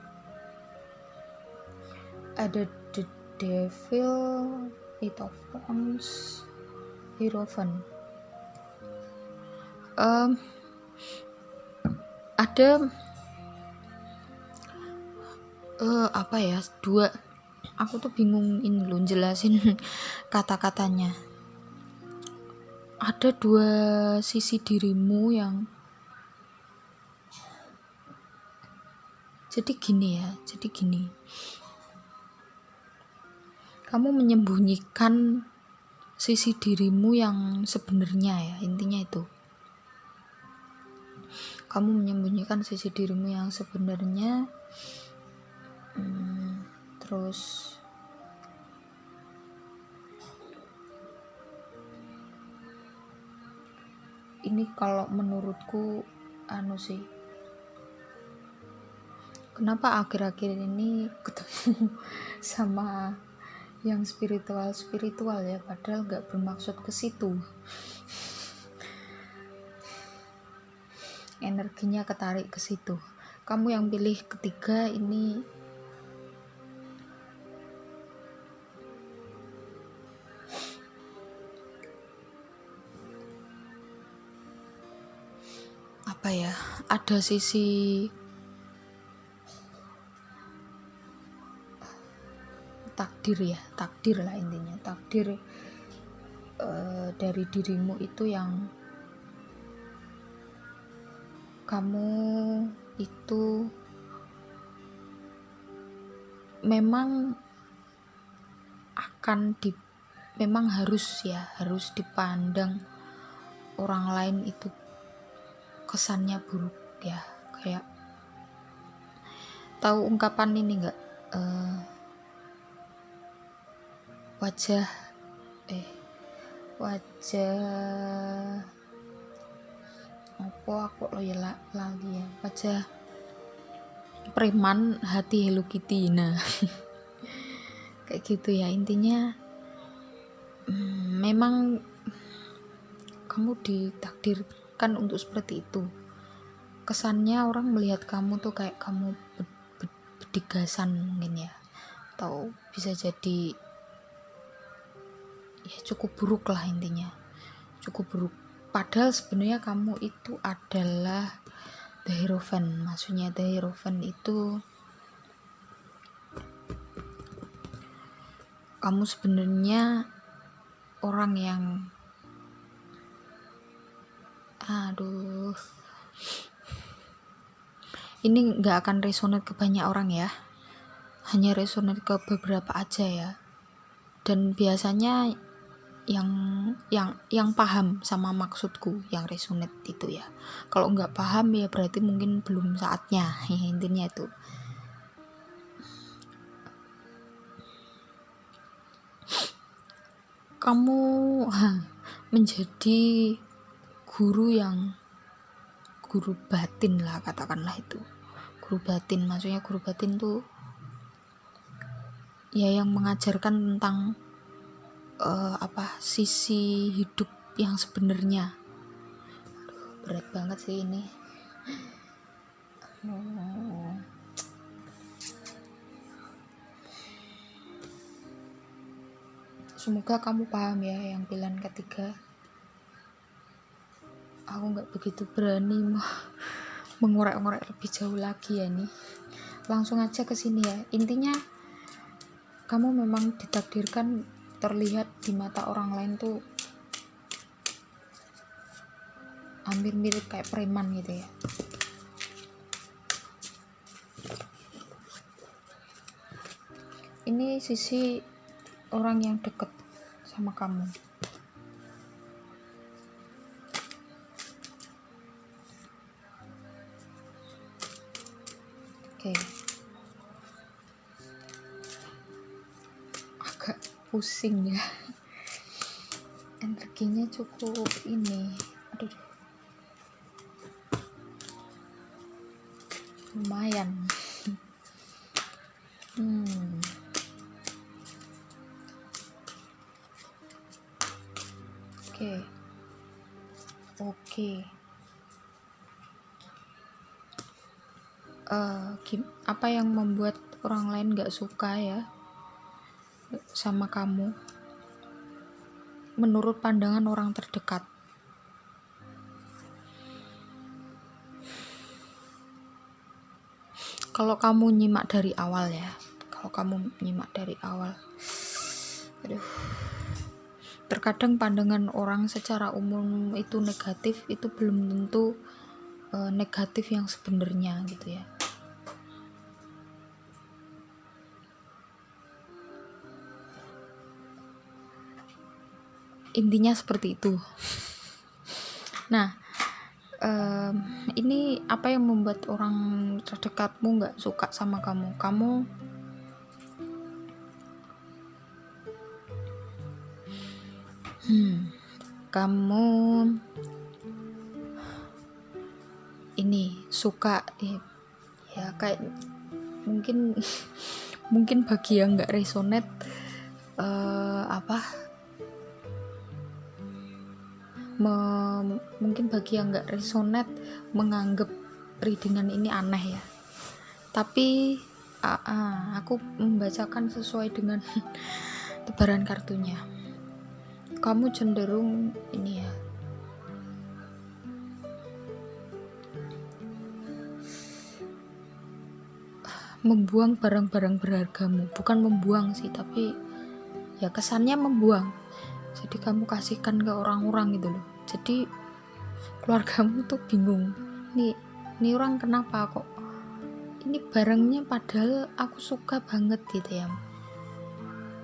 ada the devil it of wands hierophant um, ada uh, apa ya dua aku tuh bingung ini loh jelasin kata-katanya. Ada dua sisi dirimu yang jadi gini ya jadi gini. Kamu menyembunyikan sisi dirimu yang sebenarnya ya intinya itu. Kamu menyembunyikan sisi dirimu yang sebenarnya hmm, terus ini kalau menurutku anu sih kenapa akhir-akhir ini ketemu sama yang spiritual spiritual ya? Padahal nggak bermaksud ke situ. Energinya ketarik ke situ. Kamu yang pilih ketiga ini apa ya ada sisi takdir ya takdir lah intinya takdir uh, dari dirimu itu yang kamu itu memang akan di memang harus ya harus dipandang orang lain itu kesannya buruk ya kayak tahu ungkapan ini enggak uh, wajah eh wajah apa aku lo ya lagi ya? Wajah preman hati Hello Kitty nah. Kayak gitu ya intinya hmm, memang kamu ditakdirkan untuk seperti itu. Kesannya orang melihat kamu tuh kayak kamu bedigasan mungkin ya. Atau bisa jadi ya cukup buruk lah intinya. Cukup buruk. Padahal sebenarnya kamu itu adalah the hierophant maksudnya the hierophant itu kamu sebenarnya orang yang aduh. Ini nggak akan resonate ke banyak orang ya. Hanya resonate ke beberapa aja ya. Dan biasanya yang yang yang paham sama maksudku yang resonate itu ya. Kalau nggak paham ya berarti mungkin belum saatnya. Ya, intinya itu. Kamu menjadi guru yang guru batin lah katakanlah itu. Guru batin maksudnya guru batin tuh ya yang mengajarkan tentang uh, apa sisi hidup yang sebenarnya. Berat banget sih ini. Semoga kamu paham ya yang pilihan ketiga aku nggak begitu berani mengorek-ngorek lebih jauh lagi ya nih. Langsung aja ke sini ya. Intinya kamu memang ditakdirkan terlihat di mata orang lain tuh hampir mirip kayak preman gitu ya. Ini sisi orang yang deket sama kamu pusing ya. Energinya cukup ini. Aduh. Lumayan. Hmm. Oke. Okay. oke. Okay. uh, apa yang membuat orang lain gak suka ya sama kamu menurut pandangan orang terdekat. Kalau kamu nyimak dari awal ya kalau kamu nyimak dari awal aduh. Terkadang pandangan orang secara umum itu negatif itu belum tentu uh, negatif yang sebenarnya gitu ya intinya seperti itu. Nah um, ini apa yang membuat orang terdekatmu nggak suka sama kamu? Kamu hmm kamu ini suka eh, ya kayak mungkin mungkin bagi yang nggak resonate uh, apa me, mungkin bagi yang nggak resonate menganggap readingan ini aneh ya. Tapi uh, uh, aku membacakan sesuai dengan tebaran kartunya. Kamu cenderung ini ya. Membuang barang-barang berhargamu. Bukan membuang sih tapi ya kesannya membuang jadi kamu kasihkan ke orang-orang gitu loh. Jadi keluargamu tuh bingung. Nih ini orang kenapa kok ini barangnya padahal aku suka banget gitu ya.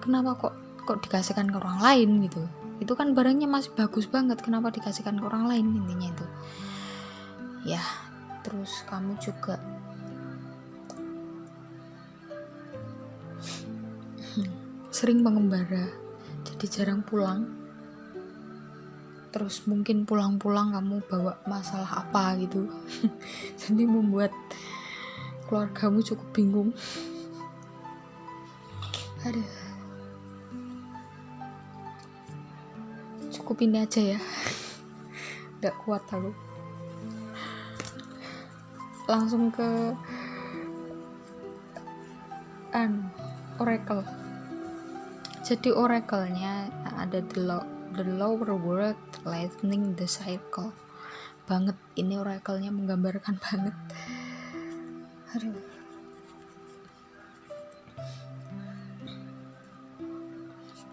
Kenapa kok kok dikasihkan ke orang lain gitu? Itu kan barangnya masih bagus banget. Kenapa dikasihkan ke orang lain intinya itu? Ya terus kamu juga sering mengembara jadi jarang pulang. Terus mungkin pulang-pulang kamu bawa masalah apa gitu. Jadi membuat keluargamu cukup bingung. Ada cukup ini aja ya. Gak kuat aku. Langsung ke an oracle jadi oracle-nya ada the, low, the lower world lightning the cycle banget ini oracle-nya menggambarkan banget. Aduh.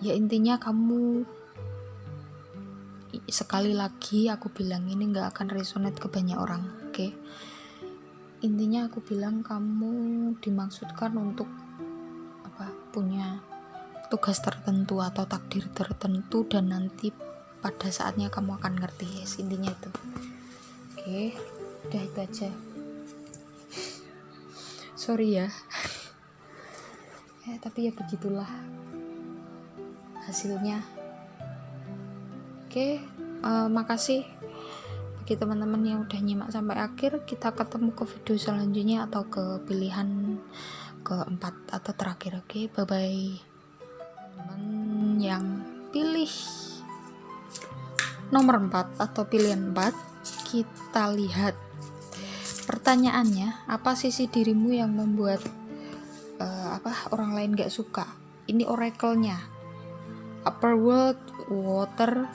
Ya intinya kamu sekali lagi aku bilang ini nggak akan resonate ke banyak orang oke? Okay? intinya aku bilang kamu dimaksudkan untuk apa punya tugas tertentu atau takdir tertentu dan nanti pada saatnya kamu akan ngerti. Yes intinya itu. Oke udah itu aja. Sorry ya. Ya tapi ya begitulah hasilnya. Oke uh, makasih bagi teman-teman yang udah nyimak sampai akhir. Kita ketemu ke video selanjutnya atau ke pilihan keempat atau terakhir. Oke okay? bye bye yang pilih nomor 4 atau pilihan 4 kita lihat. Pertanyaannya apa sisi dirimu yang membuat uh, apa orang lain gak suka? Ini oracle-nya. Upper world water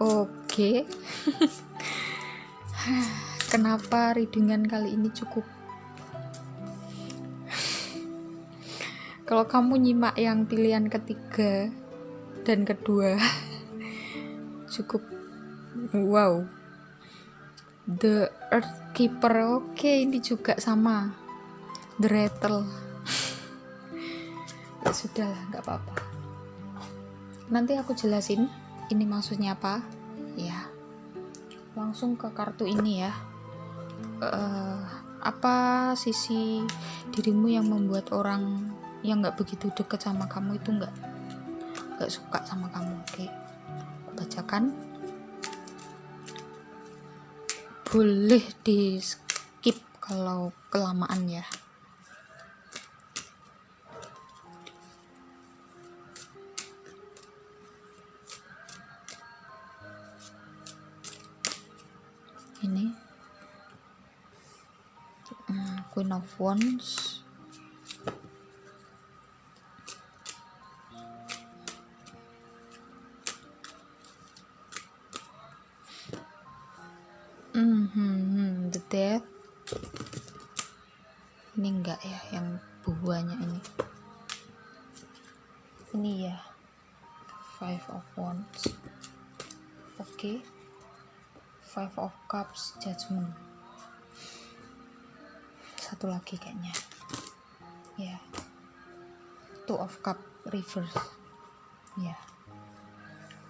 oke okay. kenapa readingan kali ini cukup kalau kamu nyimak yang pilihan ketiga dan kedua cukup wow. The earth keeper oke okay, ini juga sama. The rattle. Ya sudah nggak apa-apa. Nanti aku jelasin ini maksudnya apa. Ya langsung ke kartu ini ya. Uh, apa sisi dirimu yang membuat orang yang nggak begitu deket sama kamu itu nggak gak suka sama kamu. Oke aku bacakan. Boleh di skip kalau kelamaan ya. Ini. Hmm, Queen of Wands Satu lagi kayaknya. Ya. Two of Cup reverse. Ya.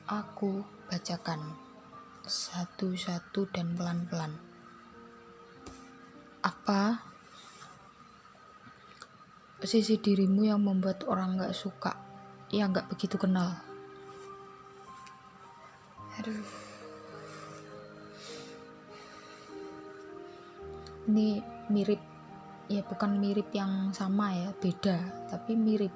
Aku bacakan satu-satu dan pelan-pelan. Apa sisi dirimu yang membuat orang gak suka, yang gak begitu kenal? Aduh. Ini mirip, ya bukan mirip yang sama ya, beda, tapi mirip.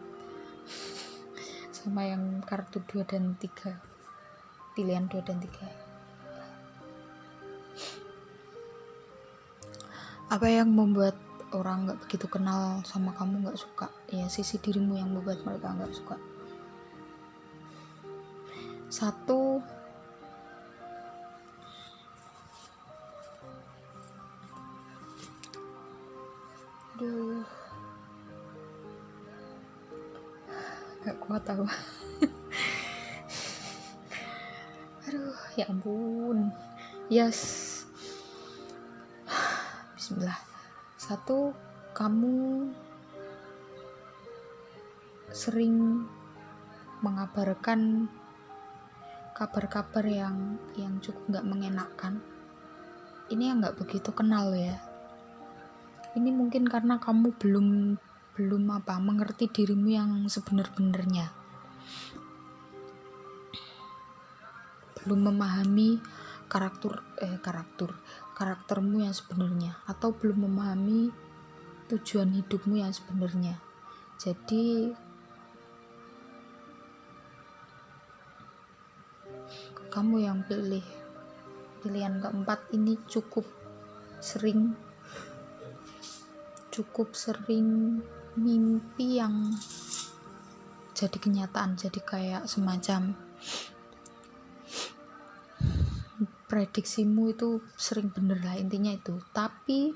Sama yang kartu 2 dan 3 pilihan 2 dan 3 apa yang membuat orang nggak begitu kenal sama kamu nggak suka? Ya sisi dirimu yang membuat mereka nggak suka. Satu yes. Bismillah. Satu kamu sering mengabarkan kabar-kabar yang yang cukup nggak mengenakan ini yang nggak begitu kenal ya. Ini mungkin karena kamu belum belum apa mengerti dirimu yang sebenar-benarnya. Belum memahami karakter eh karakter karaktermu yang sebenarnya atau belum memahami tujuan hidupmu yang sebenarnya. Jadi kamu yang pilih pilihan keempat ini cukup sering cukup sering mimpi yang jadi kenyataan jadi kayak semacam prediksimu itu sering bener lah intinya itu. Tapi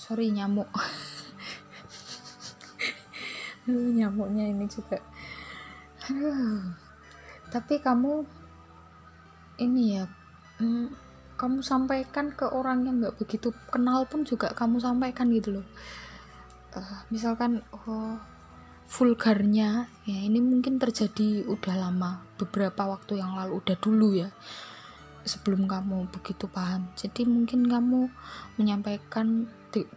sorry nyamuk. Nyamuknya ini juga. Tapi kamu ini ya hmm, kamu sampaikan ke orang yang nggak begitu kenal pun juga kamu sampaikan gitu loh. Uh, misalkan oh vulgarnya ya ini mungkin terjadi udah lama beberapa waktu yang lalu udah dulu ya sebelum kamu begitu paham. Jadi mungkin kamu menyampaikan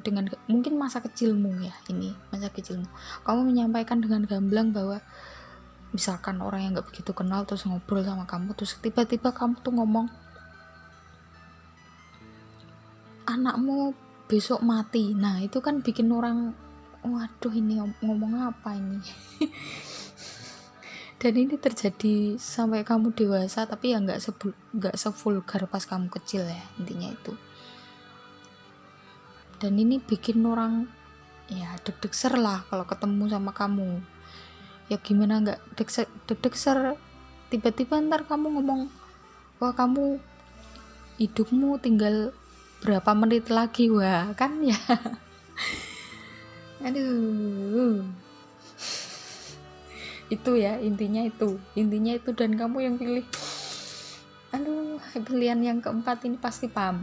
dengan mungkin masa kecilmu ya ini masa kecilmu. Kamu menyampaikan dengan gamblang bahwa misalkan orang yang nggak begitu kenal terus ngobrol sama kamu terus tiba-tiba kamu tuh ngomong anakmu besok mati. Nah itu kan bikin orang waduh ini ngomong apa ini? Dan ini terjadi sampai kamu dewasa tapi ya nggak nggak sevulgar pas kamu kecil ya intinya itu. Dan ini bikin orang ya deg-deg ser lah kalau ketemu sama kamu. Ya gimana nggak deg-deg ser? Tiba-tiba ntar kamu ngomong wah kamu hidupmu tinggal berapa menit lagi? Wah kan ya aduh. Itu ya intinya itu. Intinya itu dan kamu yang pilih. Aduh pilihan yang keempat ini pasti paham.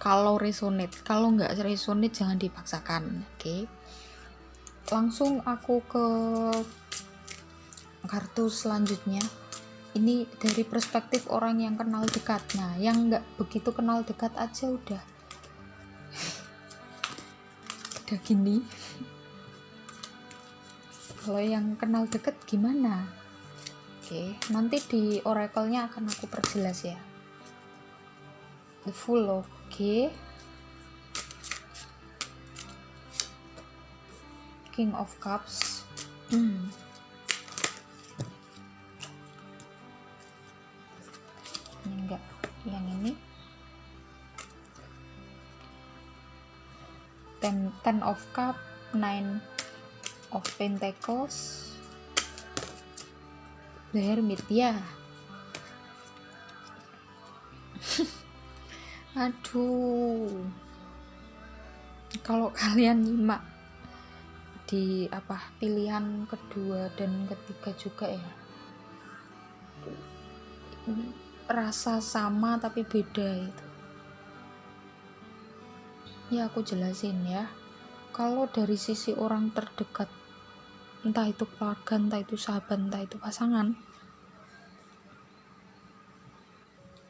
Kalau resonate kalau nggak resonate jangan dipaksakan oke? Okay? langsung aku ke kartu selanjutnya. Ini dari perspektif orang yang kenal dekat. Nah yang nggak begitu kenal dekat aja udah udah gini. Kalau yang kenal deket gimana? Oke nanti di oracle-nya akan aku perjelas ya. The full oke. King of cups. Hmm. yang ini ten ten of cup nine of pentacles. The hermit ya aduh. Kalau kalian nyimak di apa pilihan kedua dan ketiga juga ya. Rasa sama tapi beda itu ya aku jelasin ya. Kalau dari sisi orang terdekat entah itu keluarga entah itu sahabat entah itu pasangan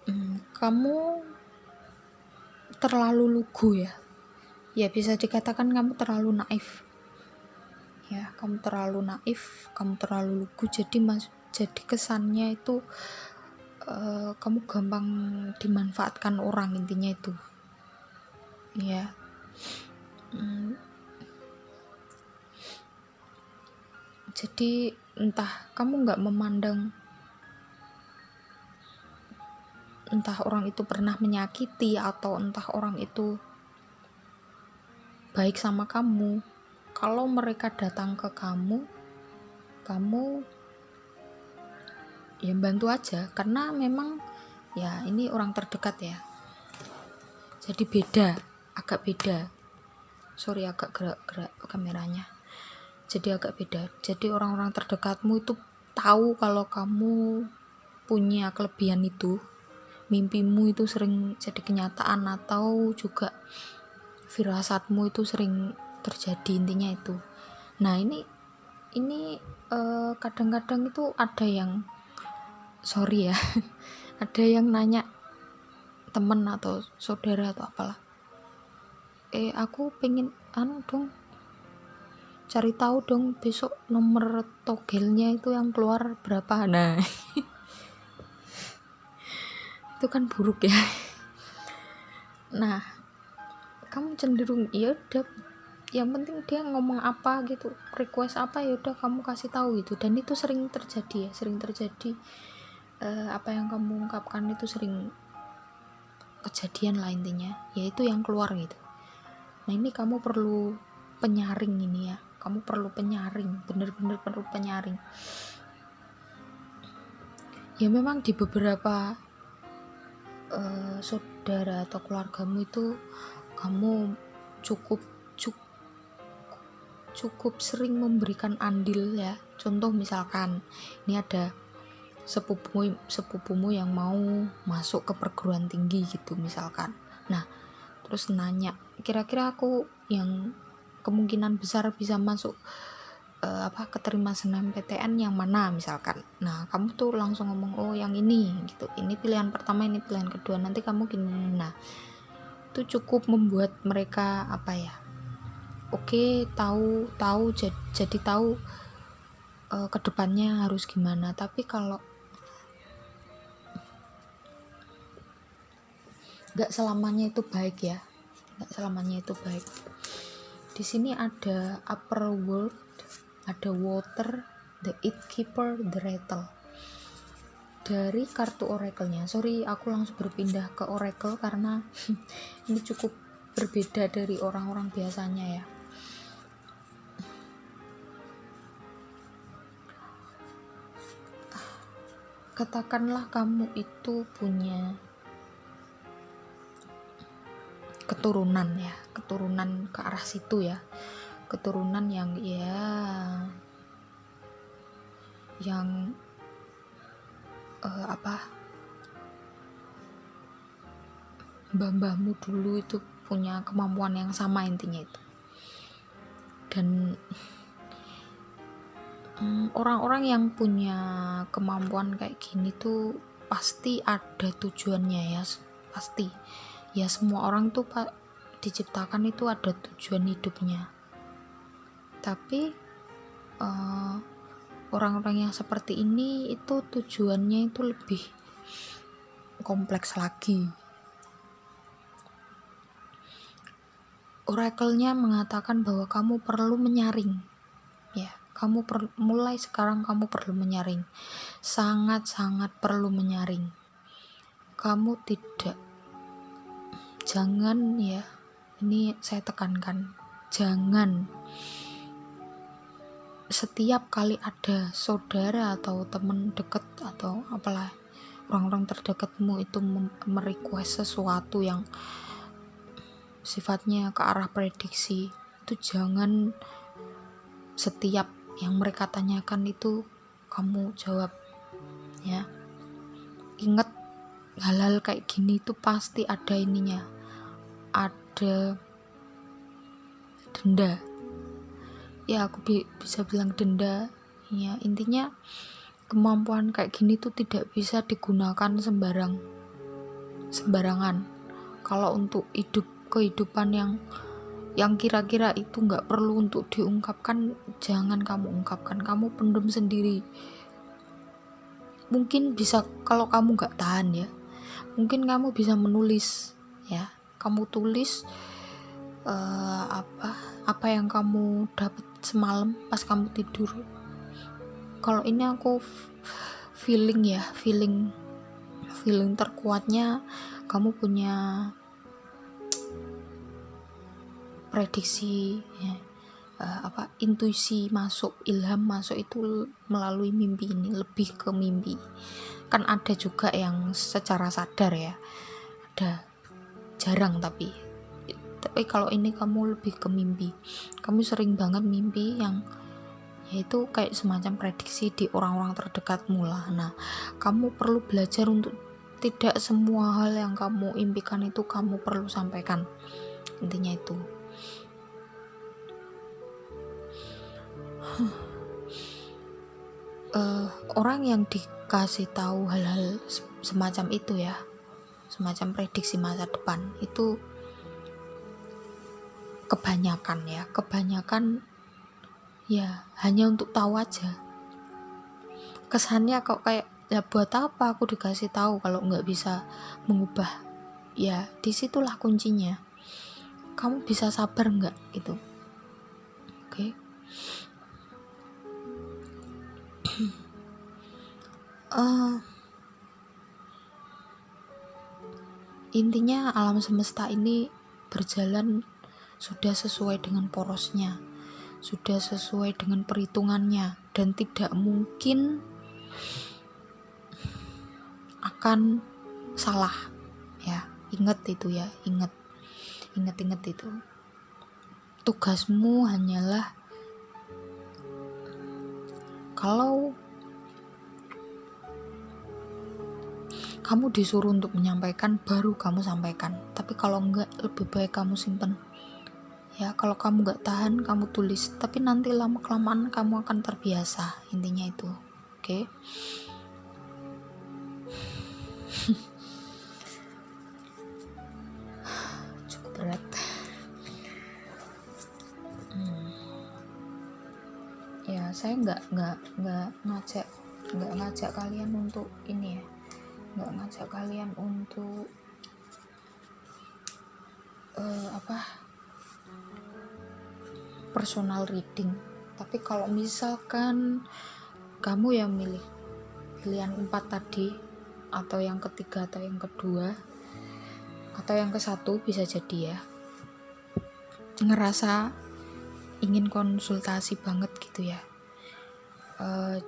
hmm, kamu terlalu lugu ya. Ya bisa dikatakan kamu terlalu naif. Ya kamu terlalu naif kamu terlalu lugu. Jadi mas jadi kesannya itu uh, kamu gampang dimanfaatkan orang intinya itu ya hmm. jadi entah kamu nggak memandang entah orang itu pernah menyakiti atau entah orang itu baik sama kamu kalau mereka datang ke kamu kamu ya bantu aja. Karena memang ya ini orang terdekat ya. Jadi beda agak beda. Sorry agak gerak-gerak kameranya. Jadi agak beda. Jadi orang-orang terdekatmu itu tahu kalau kamu punya kelebihan itu. Mimpimu itu sering jadi kenyataan atau juga firasatmu itu sering terjadi intinya itu. Nah ini ini eh, kadang-kadang uh, itu ada yang sorry ya ada yang nanya temen atau saudara atau apalah eh aku pengen anu dong cari tahu dong besok nomor togelnya itu yang keluar berapa. Nah itu kan buruk ya. Nah kamu cenderung ya udah yang penting dia ngomong apa gitu request apa ya udah kamu kasih tahu gitu. Dan itu sering terjadi ya sering terjadi. Uh, apa yang kamu ungkapkan itu sering kejadian lah intinya yaitu yang keluar gitu nah ini kamu perlu penyaring ini ya. Kamu perlu penyaring bener-bener perlu penyaring. Ya memang di beberapa uh, saudara atau keluargamu itu kamu cukup cukup sering memberikan andil ya. Contoh misalkan ini ada sepupumu sepupumu yang mau masuk ke perguruan tinggi gitu misalkan. Nah terus nanya kira-kira aku yang kemungkinan besar bisa masuk uh, apa keterima PTN yang mana misalkan. Nah kamu tuh langsung ngomong oh yang ini gitu. Ini pilihan pertama ini pilihan kedua nanti kamu gini. Nah itu cukup membuat mereka apa ya oke tahu tahu jadi, jadi tahu uh, ke depannya harus gimana. Tapi kalau nggak selamanya itu baik ya selamanya itu baik. Di sini ada upper world ada water the it keeper the rattle. Dari kartu oracle-nya sorry aku langsung berpindah ke oracle karena ini cukup berbeda dari orang-orang biasanya ya. Katakanlah kamu itu punya keturunan ya keturunan ke arah situ ya. Keturunan yang ya yang uh, apa mbah-mbahmu dulu itu punya kemampuan yang sama intinya itu. Dan mm, orang-orang um, yang punya kemampuan kayak gini tuh pasti ada tujuannya ya pasti ya semua orang tuh pak diciptakan itu ada tujuan hidupnya. Tapi uh, orang-orang yang seperti ini itu tujuannya itu lebih kompleks lagi. Oracle-nya mengatakan bahwa kamu perlu menyaring. Ya kamu per, mulai sekarang kamu perlu menyaring. Sangat-sangat perlu menyaring. Kamu tidak jangan ya. Ini saya tekankan. Jangan. Setiap kali ada saudara atau teman deket atau apalah orang-orang terdekatmu itu merequest sesuatu yang sifatnya ke arah prediksi itu jangan setiap yang mereka tanyakan itu kamu jawab ya. Ingat hal-hal kayak gini itu pasti ada ininya. Ada denda. Ya aku bi bisa bilang denda. Ya intinya kemampuan kayak gini tuh tidak bisa digunakan sembarang sembarangan. Kalau untuk hidup kehidupan yang yang kira-kira itu nggak perlu untuk diungkapkan jangan kamu ungkapkan. Kamu pendem sendiri. Mungkin bisa kalau kamu nggak tahan ya mungkin kamu bisa menulis ya. Kamu tulis uh, apa apa yang kamu dapat semalam pas kamu tidur. Kalau ini aku feeling ya feeling feeling terkuatnya kamu punya prediksi ya, uh, apa intuisi masuk ilham masuk itu melalui mimpi ini lebih ke mimpi kan ada juga yang secara sadar ya. Ada jarang tapi. Tapi kalau ini kamu lebih ke mimpi. Kamu sering banget mimpi yang yaitu kayak semacam prediksi di orang-orang terdekatmu lah. Nah kamu perlu belajar untuk tidak semua hal yang kamu impikan itu kamu perlu sampaikan. Intinya itu. Uh, orang yang dikasih tahu hal-hal semacam itu ya. Semacam prediksi masa depan. Itu kebanyakan ya. Kebanyakan ya hanya untuk tahu aja. Kesannya kok kayak ya buat apa aku dikasih tahu kalau nggak bisa mengubah? Ya di situlah kuncinya. Kamu bisa sabar nggak? Gitu. Oke. okay? uh, intinya alam semesta ini berjalan sudah sesuai dengan porosnya sudah sesuai dengan perhitungannya dan tidak mungkin akan salah. Ya ingat itu ya ingat. Ingat-ingat itu. Tugasmu hanyalah kalau kamu disuruh untuk menyampaikan baru kamu sampaikan. Tapi kalau enggak lebih baik kamu simpen. Ya kalau kamu nggak tahan kamu tulis. Tapi nanti lama kelamaan kamu akan terbiasa intinya itu. Oke? Okay? cukup berat. Ya saya nggak nggak nggak ngajak nggak ngajak kalian untuk ini ya nggak ngajak kalian untuk uh, apa personal reading. Tapi kalau misalkan kamu yang milih pilihan empat tadi atau yang ketiga atau yang kedua atau yang ke satu bisa jadi ya. Ngerasa ingin konsultasi banget gitu ya. Uh,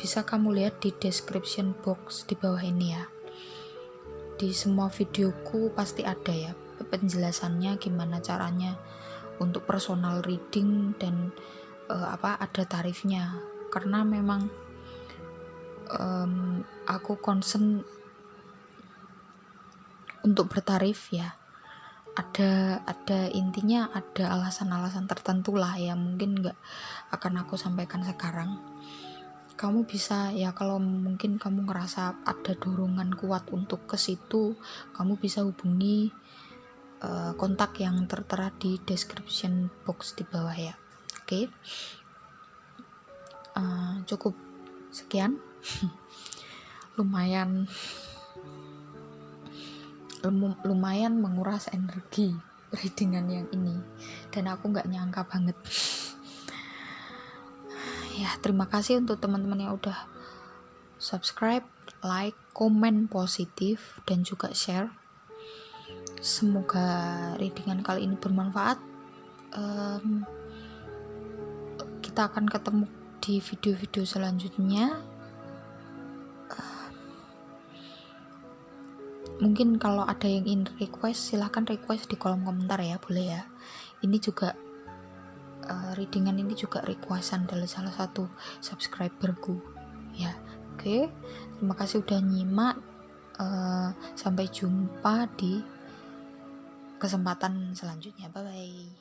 bisa kamu lihat di description box di bawah ini ya. Di semua videoku pasti ada ya penjelasannya gimana caranya untuk personal reading dan uh, apa ada tarifnya. Karena memang um, aku concern untuk bertarif ya. Ada ada intinya ada alasan-alasan tertentu lah ya mungkin nggak akan aku sampaikan sekarang kamu bisa ya kalau mungkin kamu ngerasa ada dorongan kuat untuk ke situ kamu bisa hubungi uh, kontak yang tertera di description box di bawah ya. Oke? Okay? cukup. Sekian. Lumayan. Lumayan menguras energi readingan yang ini. Dan aku nggak nyangka banget ya terima kasih untuk teman-teman yang udah subscribe like komen positif dan juga share. Semoga readingan kali ini bermanfaat. Um, kita akan ketemu di video-video selanjutnya. Mungkin kalau ada yang ingin request silahkan request di kolom komentar ya boleh ya. Ini juga uh, readingan ini juga requestan dari salah satu subscriberku. Ya oke. Okay. terima kasih udah nyimak. Uh, sampai jumpa di kesempatan selanjutnya. Bye bye